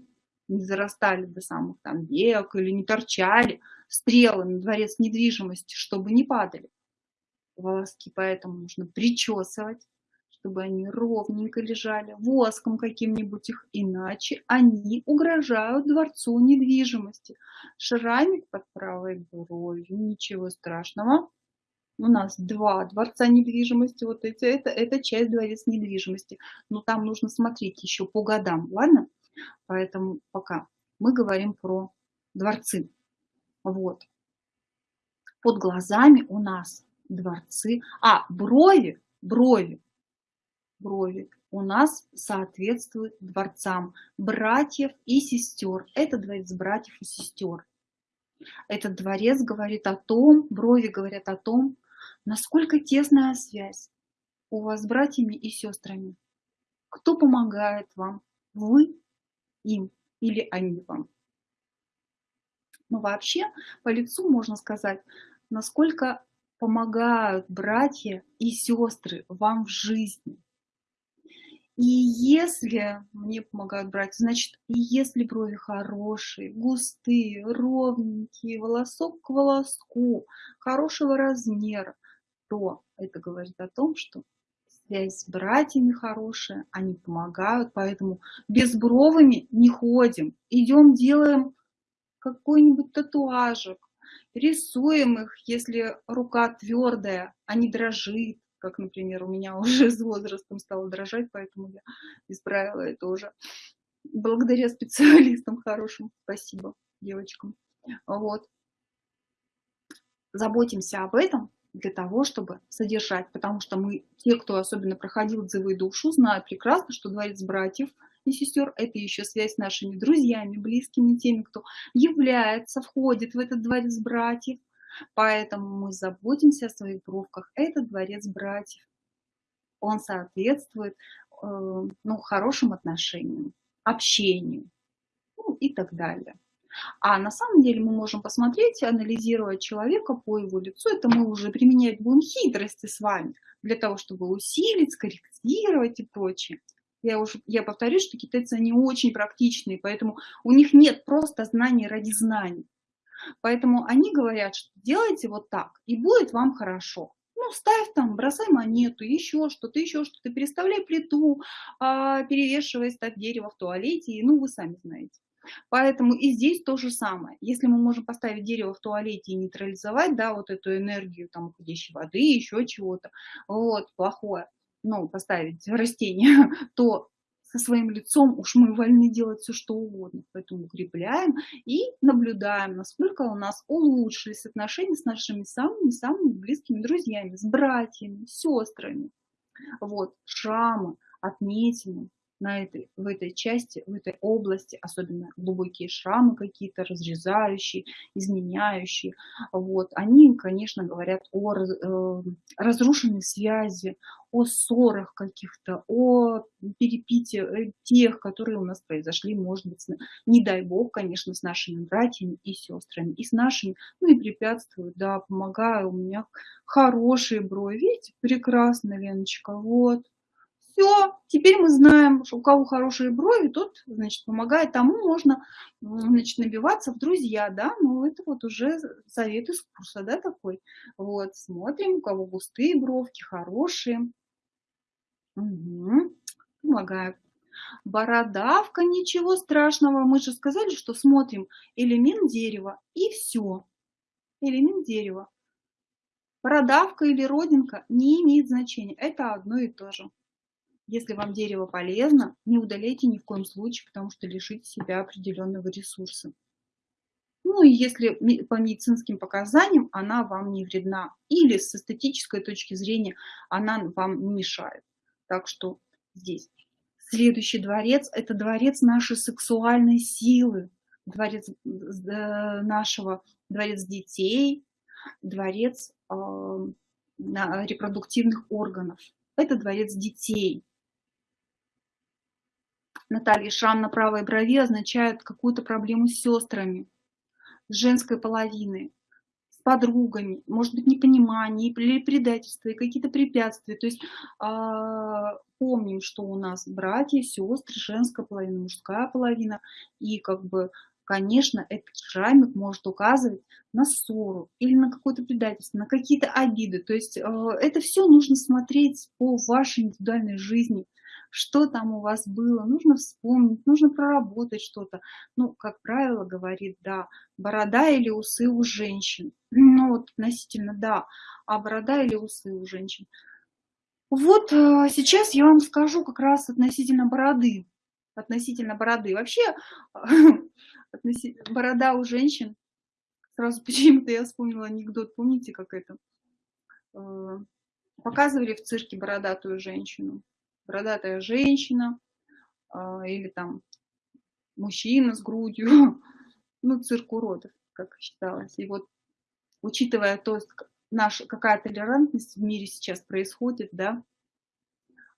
не зарастали до самых там век или не торчали стрелы на дворец недвижимости, чтобы не падали волоски, поэтому нужно причесывать, чтобы они ровненько лежали, воском каким-нибудь их, иначе они угрожают дворцу недвижимости. Шрамик под правой бровью, ничего страшного. У нас два дворца недвижимости, вот эти, это, это часть дворец недвижимости. Но там нужно смотреть еще по годам, ладно? Поэтому пока мы говорим про дворцы. Вот. Под глазами у нас дворцы. А, брови, брови, брови у нас соответствуют дворцам братьев и сестер. Это дворец братьев и сестер. Этот дворец говорит о том, брови говорят о том, насколько тесная связь у вас с братьями и сестрами. Кто помогает вам? Вы им или они вам? Но вообще по лицу можно сказать, насколько помогают братья и сестры вам в жизни. И если мне помогают братья, значит, если брови хорошие, густые, ровненькие, волосок к волоску, хорошего размера, то это говорит о том, что связь с братьями хорошая, они помогают, поэтому без бровами не ходим. Идем, делаем какой-нибудь татуажик, рисуем их, если рука твердая, а не дрожит, как, например, у меня уже с возрастом стало дрожать, поэтому я исправила это уже благодаря специалистам хорошим. Спасибо девочкам. Вот. Заботимся об этом, для того, чтобы содержать, потому что мы, те, кто особенно проходил дзывы душу, знают прекрасно, что дворец братьев и сестер – это еще связь с нашими друзьями, близкими, теми, кто является, входит в этот дворец братьев. Поэтому мы заботимся о своих бровках. Это дворец братьев. Он соответствует э, ну, хорошим отношениям, общению ну, и так далее. А на самом деле мы можем посмотреть, анализировать человека по его лицу. Это мы уже применять будем хитрости с вами для того, чтобы усилить, скорректировать и прочее. Я, уже, я повторюсь, что китайцы, они очень практичные, поэтому у них нет просто знаний ради знаний. Поэтому они говорят, что делайте вот так, и будет вам хорошо. Ну, ставь там, бросай монету, еще что-то, еще что-то, переставляй плиту, а, перевешивай, ставь дерево в туалете, и, ну, вы сами знаете. Поэтому и здесь то же самое. Если мы можем поставить дерево в туалете и нейтрализовать, да, вот эту энергию там уходящей воды, еще чего-то, вот, плохое, ну, поставить растение, то со своим лицом уж мы вольны делать все, что угодно. Поэтому укрепляем и наблюдаем, насколько у нас улучшились отношения с нашими самыми-самыми близкими друзьями, с братьями, сестрами. Вот, шрамы, отметины, на этой, в этой части, в этой области, особенно глубокие шрамы какие-то, разрезающие, изменяющие, вот, они, конечно, говорят о э, разрушенной связи, о ссорах каких-то, о перепите э, тех, которые у нас произошли, может быть, не дай бог, конечно, с нашими братьями и сестрами, и с нашими, ну и препятствуют, да, помогаю, у меня хорошие брови, видите, прекрасно, Леночка, вот, все, теперь мы знаем, что у кого хорошие брови, тот, значит, помогает тому, можно, значит, набиваться в друзья, да, ну, это вот уже совет из курса, да, такой. Вот, смотрим, у кого густые бровки, хорошие. Угу. Помогают. Бородавка, ничего страшного. Мы же сказали, что смотрим элемент дерева и все. Элемент дерева. Бородавка или родинка не имеет значения. Это одно и то же. Если вам дерево полезно, не удаляйте ни в коем случае, потому что лишите себя определенного ресурса. Ну и если по медицинским показаниям она вам не вредна, или с эстетической точки зрения она вам не мешает. Так что здесь. Следующий дворец – это дворец нашей сексуальной силы, дворец э, нашего, дворец детей, дворец э, репродуктивных органов. Это дворец детей. Наталья, шрам на правой брови означает какую-то проблему с сестрами, с женской половиной, с подругами, может быть, непонимание или предательство, и какие-то препятствия. То есть э, помним, что у нас братья, сестры, женская половина, мужская половина, и как бы конечно, этот шрамик может указывать на ссору или на какое-то предательство, на какие-то обиды. То есть э, это все нужно смотреть по вашей индивидуальной жизни что там у вас было, нужно вспомнить, нужно проработать что-то. Ну, как правило, говорит, да, борода или усы у женщин. Ну, вот относительно, да, а борода или усы у женщин. Вот э, сейчас я вам скажу как раз относительно бороды. Относительно бороды. Вообще, борода у женщин, сразу почему-то я вспомнила анекдот, помните, как это? Э, показывали в цирке бородатую женщину бородатая женщина а, или там мужчина с грудью, ну, цирк уродов, как считалось. И вот, учитывая то, наша, какая толерантность в мире сейчас происходит, да,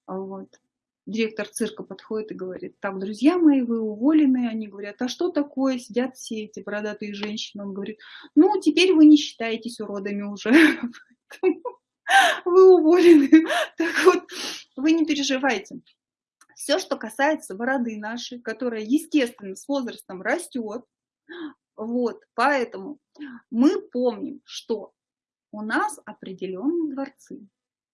вот. Директор цирка подходит и говорит, так, друзья мои, вы уволены. Они говорят, а что такое? Сидят все эти бородатые женщины. Он говорит, ну, теперь вы не считаетесь уродами уже. Вы уволены. Так вот, вы не переживайте. Все, что касается бороды нашей, которая, естественно, с возрастом растет, вот, поэтому мы помним, что у нас определенные дворцы,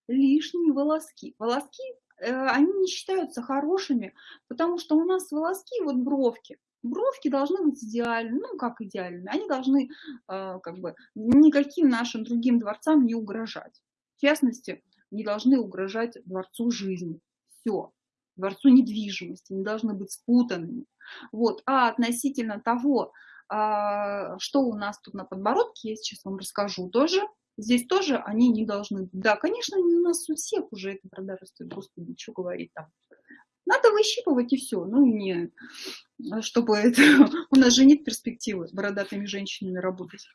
лишние волоски. Волоски, э, они не считаются хорошими, потому что у нас волоски, вот бровки, бровки должны быть идеальны, ну как идеальны, они должны э, как бы никаким нашим другим дворцам не угрожать. В частности, не должны угрожать дворцу жизни. Все. Дворцу недвижимости, не должны быть спутанными. Вот. А относительно того, а, что у нас тут на подбородке, я сейчас вам расскажу тоже. Здесь тоже они не должны быть. Да, конечно, у нас у всех уже это продажа стоит, господи, что говорить там. Надо выщипывать и все, ну не, чтобы это, у нас же нет перспективы с бородатыми женщинами работать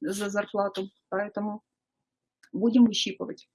за зарплату, поэтому будем выщипывать.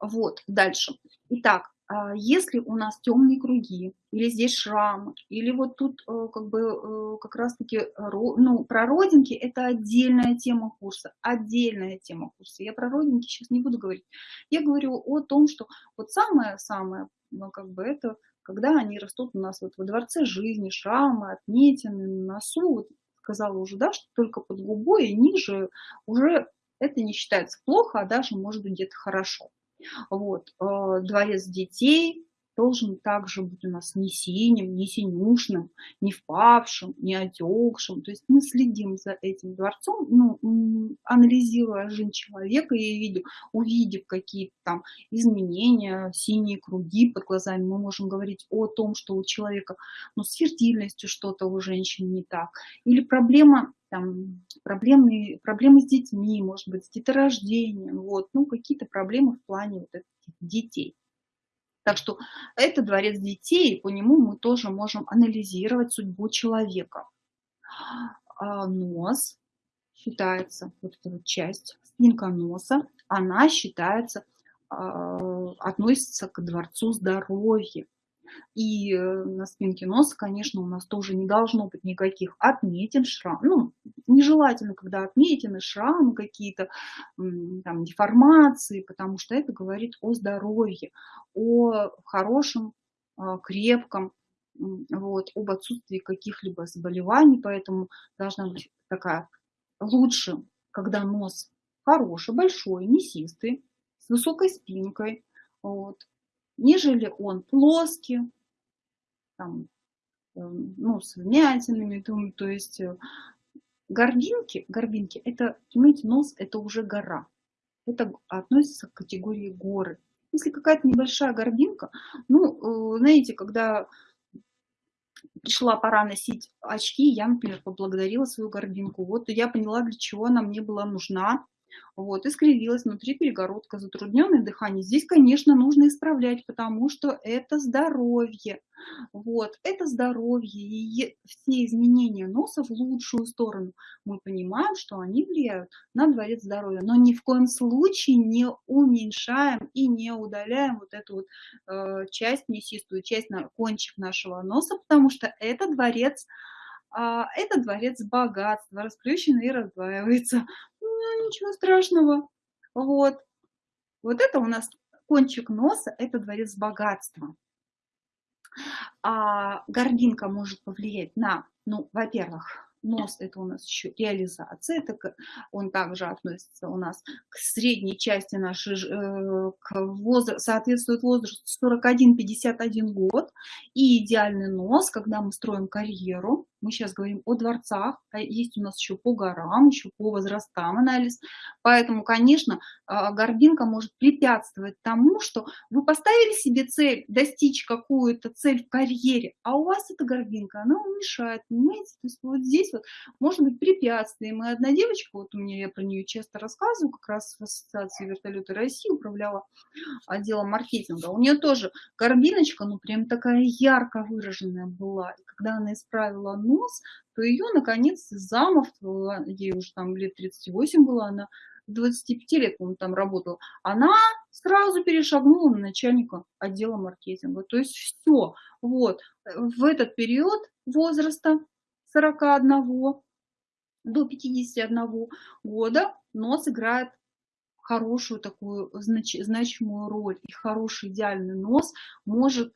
Вот, дальше. Итак, а если у нас темные круги, или здесь шрамы, или вот тут э, как бы э, как раз-таки ну, про родинки, это отдельная тема курса, отдельная тема курса. Я про родинки сейчас не буду говорить. Я говорю о том, что вот самое-самое, ну, как бы это, когда они растут у нас вот во дворце жизни, шрамы, отметины на носу, вот сказала уже, да, что только под губой и ниже уже это не считается плохо, а даже может быть где-то хорошо. Вот. Э, дворец детей должен также быть у нас не синим, не синюшным, не впавшим, не отекшим. То есть мы следим за этим дворцом, ну, анализируя жизнь человека и видя, увидев какие-то там изменения, синие круги под глазами, мы можем говорить о том, что у человека ну, с фертильностью что-то у женщины не так. Или проблема там, проблемы, проблемы с детьми, может быть, с деторождением, вот, ну, какие-то проблемы в плане вот этих детей. Так что это дворец детей, и по нему мы тоже можем анализировать судьбу человека. А нос считается, вот эта вот часть, спинка носа, она считается, а, относится к дворцу здоровья. И э, на спинке носа, конечно, у нас тоже не должно быть никаких отметин, шрам. Ну, нежелательно, когда отметины, шрамы какие-то, там, деформации, потому что это говорит о здоровье, о хорошем, а, крепком, вот, об отсутствии каких-либо заболеваний, поэтому должна быть такая лучше, когда нос хороший, большой, мясистый, с высокой спинкой, вот, нежели он плоский, там, эм, ну, с вмятинами, то есть э, горбинки, горбинки, это, понимаете, нос это уже гора, это относится к категории горы. Если какая-то небольшая горбинка, ну, э, знаете, когда пришла пора носить очки, я, например, поблагодарила свою горбинку. Вот я поняла, для чего она мне была нужна. Вот, искривилась внутри перегородка, затрудненное дыхание. Здесь, конечно, нужно исправлять, потому что это здоровье. Вот, это здоровье. И все изменения носа в лучшую сторону, мы понимаем, что они влияют на дворец здоровья. Но ни в коем случае не уменьшаем и не удаляем вот эту вот э, часть, мясистую часть, на кончик нашего носа, потому что это дворец а, это дворец богатства, расплющенный и раздваивается ну, ничего страшного. Вот. Вот это у нас кончик носа, это дворец богатства. А гординка может повлиять на, ну, во-первых, Нос – это у нас еще реализация, это он также относится у нас к средней части нашей, э, к возраст, соответствует возрасту 41-51 год. И идеальный нос, когда мы строим карьеру, мы сейчас говорим о дворцах, а есть у нас еще по горам, еще по возрастам анализ. Поэтому, конечно, а, горбинка может препятствовать тому, что вы поставили себе цель достичь какую-то цель в карьере, а у вас эта горбинка, она вам понимаете? То есть вот здесь вот может быть препятствием. И одна девочка, вот у меня, я про нее часто рассказываю, как раз в Ассоциации вертолеты России управляла отделом маркетинга. У нее тоже горбиночка, ну прям такая ярко выраженная была. И когда она исправила нос, то ее наконец замов, ей уже там лет 38 было, она 25 лет, он там работал, она сразу перешагнула на начальника отдела маркетинга. То есть все. Вот. В этот период возраста 41 до 51 года нос играет хорошую такую знач, значимую роль. И хороший идеальный нос может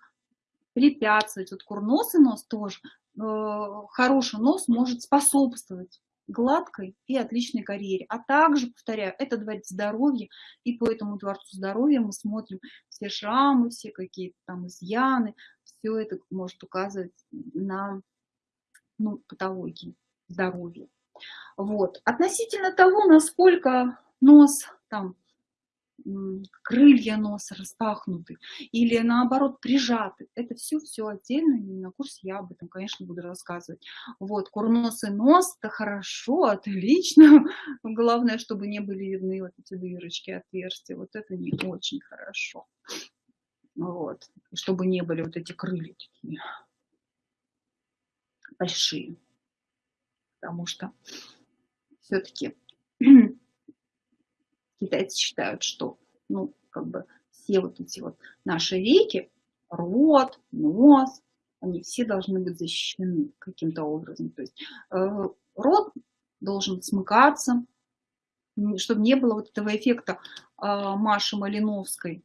препятствовать, вот курносый нос тоже, хороший нос может способствовать гладкой и отличной карьере. А также, повторяю, это дворец здоровья, и по этому дворцу здоровья мы смотрим все шрамы, все какие-то там изъяны, все это может указывать на ну, патологии здоровья. Вот. Относительно того, насколько нос там крылья носа распахнуты или наоборот прижаты. Это все все отдельно, и на курсе я об этом, конечно, буду рассказывать. Вот, курносый нос, это хорошо, отлично. Главное, чтобы не были видны вот эти дырочки, отверстия. Вот это не очень хорошо. Вот, чтобы не были вот эти крылья такие большие. Потому что все-таки китайцы считают, что ну, как бы все вот эти вот наши реки, рот, нос, они все должны быть защищены каким-то образом. То есть э, рот должен смыкаться, чтобы не было вот этого эффекта э, Маши Малиновской.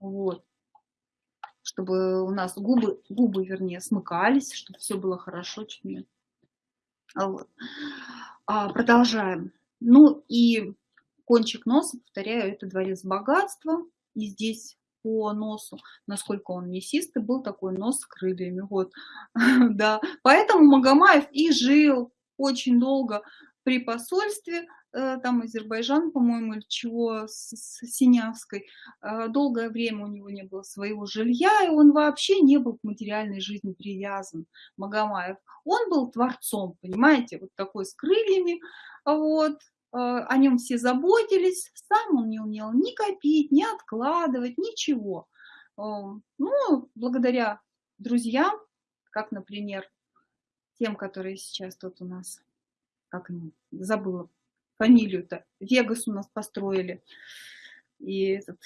Вот. Чтобы у нас губы, губы, вернее, смыкались, чтобы все было хорошо. Чуть не... вот. а, продолжаем. Ну и кончик носа, повторяю, это дворец богатства. И здесь по носу, насколько он мясистый, был такой нос с крыльями. Вот, да. Поэтому Магомаев и жил очень долго при посольстве, э, там Азербайджан, по-моему, или чего, с, с Синявской. Э, долгое время у него не было своего жилья, и он вообще не был к материальной жизни привязан, Магомаев. Он был творцом, понимаете, вот такой с крыльями, вот, о нем все заботились, сам он не умел ни копить, ни откладывать, ничего. Э, ну, благодаря друзьям, как, например, тем, которые сейчас тут у нас, как забыла фамилию-то, Вегас у нас построили, и этот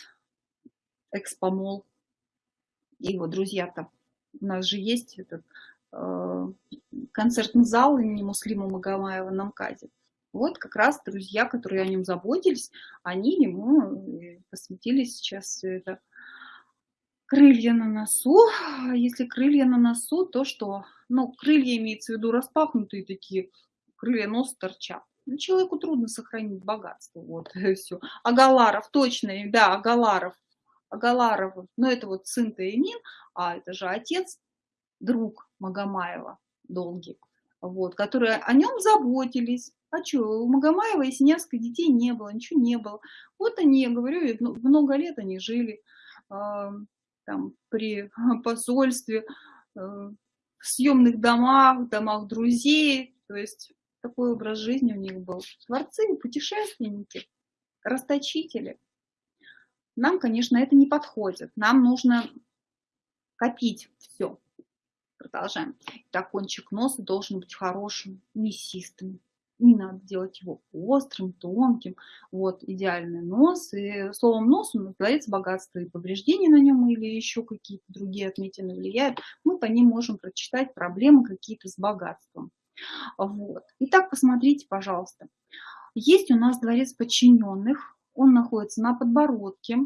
Экспомол, и его друзья-то. У нас же есть этот э, концертный зал имени Муслима Магомаева на МКАДе. Вот как раз друзья, которые о нем заботились, они ему посвятили сейчас это. Крылья на носу. Если крылья на носу, то что? Ну, крылья имеется в виду распахнутые такие, крылья нос торчат. Ну, человеку трудно сохранить богатство, вот, все. Агаларов, точно, да, Агаларов, Агаларов, ну, это вот сын Таимин, а это же отец, друг Магомаева, долгий, вот, которые о нем заботились, а что, у Магомаева и Синявской детей не было, ничего не было. Вот они, я говорю, много лет они жили э, там при посольстве, э, в съемных домах, домах друзей. То есть такой образ жизни у них был. Творцы, путешественники, расточители. Нам, конечно, это не подходит. Нам нужно копить все. Продолжаем. Так, кончик носа должен быть хорошим, мясистым, не надо делать его острым, тонким, вот, идеальный нос, и словом нос он называется богатство и повреждения на нем или еще какие-то другие отметины влияют, мы по ним можем прочитать проблемы какие-то с богатством. Вот. Итак, посмотрите, пожалуйста. Есть у нас дворец подчиненных, он находится на подбородке,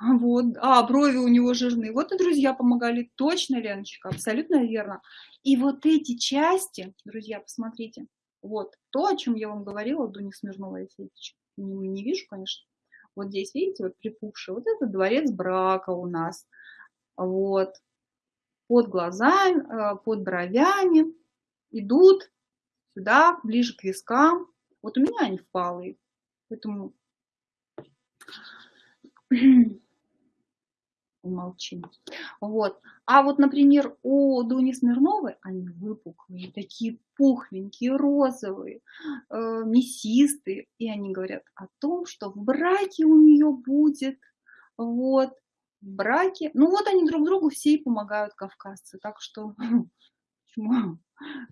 вот, а, брови у него жирные. Вот и друзья помогали. Точно, Леночка, абсолютно верно. И вот эти части, друзья, посмотрите, вот то, о чем я вам говорила, Дуня Смирнова, я не, не вижу, конечно. Вот здесь, видите, вот припухший, вот это дворец брака у нас. Вот. Под глазами, э, под бровями идут сюда, ближе к вискам. Вот у меня они впалые, поэтому умолчим. Вот. А вот, например, у Дуни Смирновой они выпуклые, такие пухленькие, розовые, э, мясистые. И они говорят о том, что в браке у нее будет, вот, в браке. Ну вот они друг другу все и помогают, кавказцы. Так что, почему?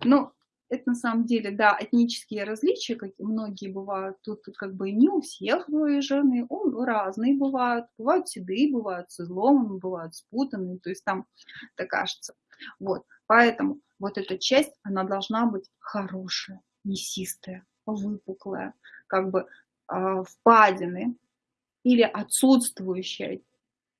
Ну, это на самом деле, да, этнические различия, как многие бывают, тут, тут как бы не у всех выезженные, он, разные бывают, бывают седые, бывают с изломами, бывают спутанные, то есть там, это кажется. Вот, поэтому вот эта часть, она должна быть хорошая, мясистая, выпуклая, как бы э, впадины или отсутствующая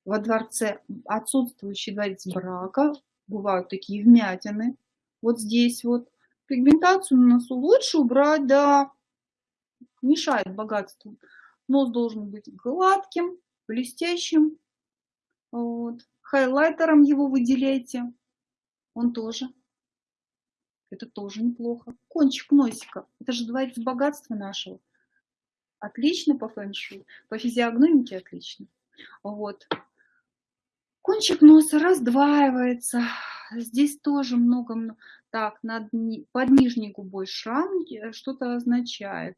во дворце, отсутствующий дворец брака, бывают такие вмятины, вот здесь вот, Пигментацию на носу лучше убрать, да, мешает богатству. Нос должен быть гладким, блестящим. Вот. Хайлайтером его выделяйте. Он тоже. Это тоже неплохо. Кончик носика. Это же дворец богатства нашего. Отлично по фэншуй. По физиогномике отлично. Вот. Кончик носа раздваивается. Здесь тоже много так, над, под нижней губой шрам э, что-то означает.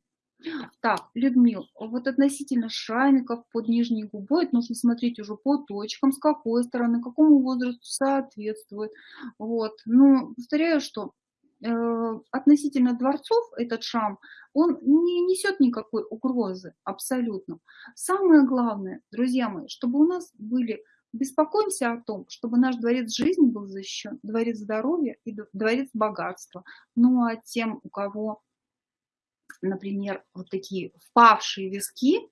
Так, Людмил, вот относительно шрамиков под нижней губой, это нужно смотреть уже по точкам, с какой стороны, какому возрасту соответствует. Вот. Ну, повторяю, что э, относительно дворцов этот шрам, он не несет никакой угрозы абсолютно. Самое главное, друзья мои, чтобы у нас были Беспокоимся о том, чтобы наш дворец жизни был защищен, дворец здоровья и дворец богатства. Ну а тем, у кого, например, вот такие впавшие виски,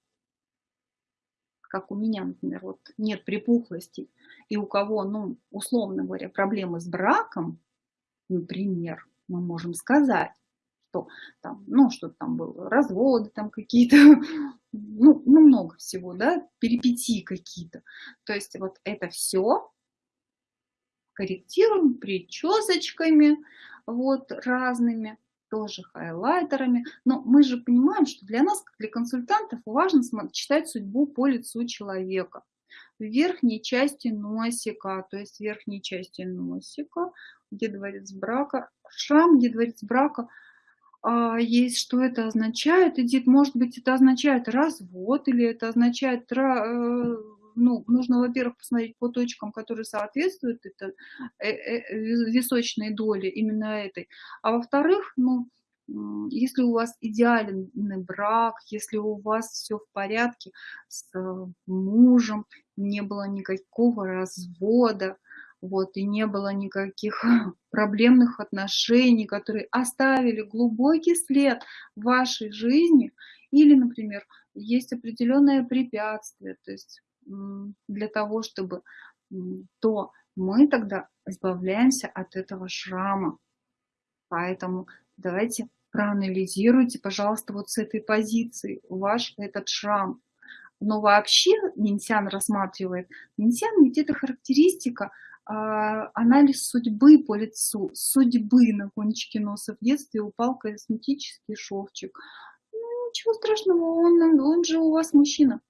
как у меня, например, вот нет припухлости, и у кого, ну, условно говоря, проблемы с браком, например, мы можем сказать, что там, ну, что там было, разводы там какие-то, ну, ну, много всего, да, перипетии какие-то. То есть вот это все корректируем причесочками, вот, разными, тоже хайлайтерами. Но мы же понимаем, что для нас, как для консультантов, важно читать судьбу по лицу человека. В верхней части носика, то есть в верхней части носика, где дворец брака, шрам, где дворец брака – есть, что это означает. Эдит, может быть, это означает развод или это означает, э, ну, нужно, во-первых, посмотреть по точкам, которые соответствуют это, э, э, височной доле именно этой. А во-вторых, ну, если у вас идеальный брак, если у вас все в порядке с мужем, не было никакого развода, вот, и не было никаких проблемных отношений, которые оставили глубокий след в вашей жизни, или, например, есть определенное препятствие, то есть для того, чтобы то мы тогда избавляемся от этого шрама. Поэтому давайте проанализируйте, пожалуйста, вот с этой позиции ваш этот шрам. Но вообще Минсян рассматривает, Минсян ведь это характеристика анализ судьбы по лицу, судьбы на кончике носа. В детстве упал косметический шовчик. Ну, ничего страшного, он, он же у вас мужчина.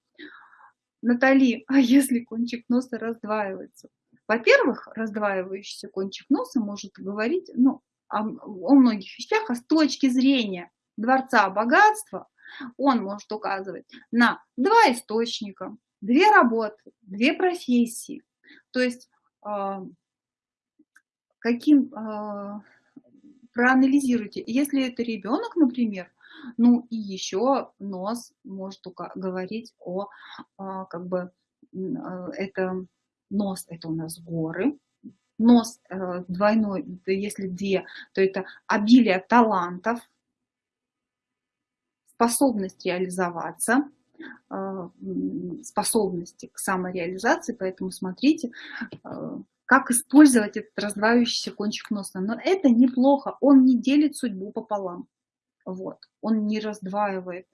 Натали, а если кончик носа раздваивается? Во-первых, раздваивающийся кончик носа может говорить ну, о, о многих вещах, а с точки зрения Дворца Богатства он может указывать на два источника, две работы, две профессии. То есть а, каким, а, проанализируйте. Если это ребенок, например, ну и еще нос может говорить о, а, как бы, это нос, это у нас горы, нос э, двойной, если две, то это обилие талантов, способность реализоваться, а, способности к самореализации, поэтому смотрите, а, как использовать этот раздваивающийся кончик носа. Но это неплохо, он не делит судьбу пополам. Вот. Он не раздваивает,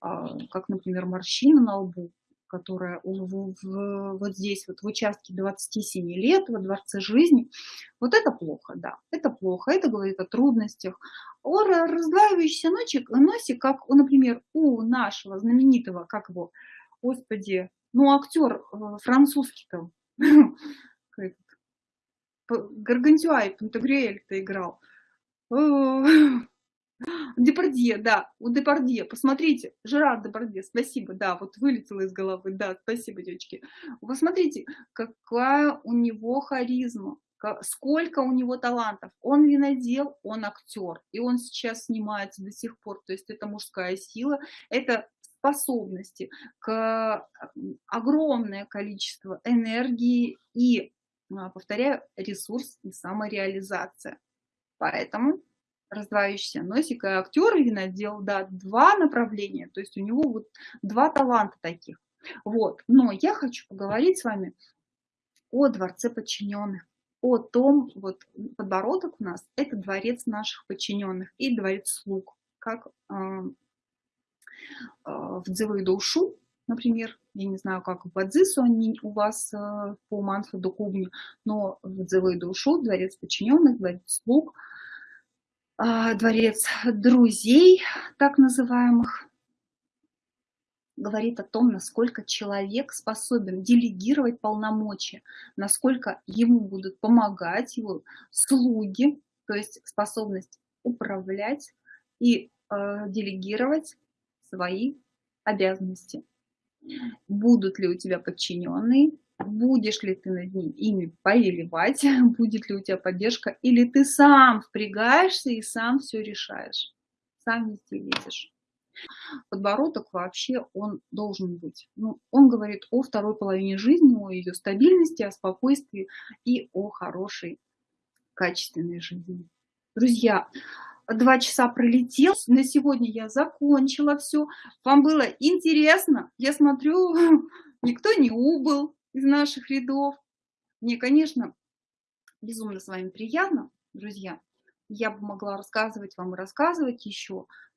а, как, например, морщина на лбу, которая в, в, вот здесь, вот в участке 27 лет, во дворце жизни, вот это плохо, да, это плохо, это говорит о трудностях, о раздваивающийся носик, носик, как, например, у нашего знаменитого, как его, господи, ну, актер э, французский-то, Гаргантюа и Пантагрюэль-то играл. Депардье, да, у Депардье, посмотрите, Жерар Депардье, спасибо, да, вот вылетело из головы, да, спасибо, девочки. Посмотрите, какая у него харизма, сколько у него талантов. Он винодел, он актер, и он сейчас снимается до сих пор. То есть это мужская сила, это способности, к огромное количество энергии и, а, повторяю, ресурс и самореализация. Поэтому раздваивающийся носик и актер винодел, да, два направления, то есть у него вот два таланта таких. Вот, но я хочу поговорить с вами о дворце подчиненных, о том, вот подбородок у нас, это дворец наших подчиненных и дворец слуг, как э, э, в Дзевыду Ушу, например, я не знаю, как в Бадзису они у вас э, по Мансу до Кубни, но в Дзевыду Ушу дворец подчиненных, дворец слуг, э, дворец друзей, так называемых, говорит о том, насколько человек способен делегировать полномочия, насколько ему будут помогать его слуги, то есть способность управлять и э, делегировать свои обязанности. Будут ли у тебя подчиненные, будешь ли ты над ним ими повелевать, будет ли у тебя поддержка, или ты сам впрягаешься и сам все решаешь, сам везде лезешь. Подбородок вообще он должен быть. Ну, он говорит о второй половине жизни, о ее стабильности, о спокойствии и о хорошей, качественной жизни. Друзья, два часа пролетел. На сегодня я закончила все. Вам было интересно? Я смотрю, никто не убыл из наших рядов. Мне, конечно, безумно с вами приятно, друзья. Я бы могла рассказывать вам и рассказывать еще,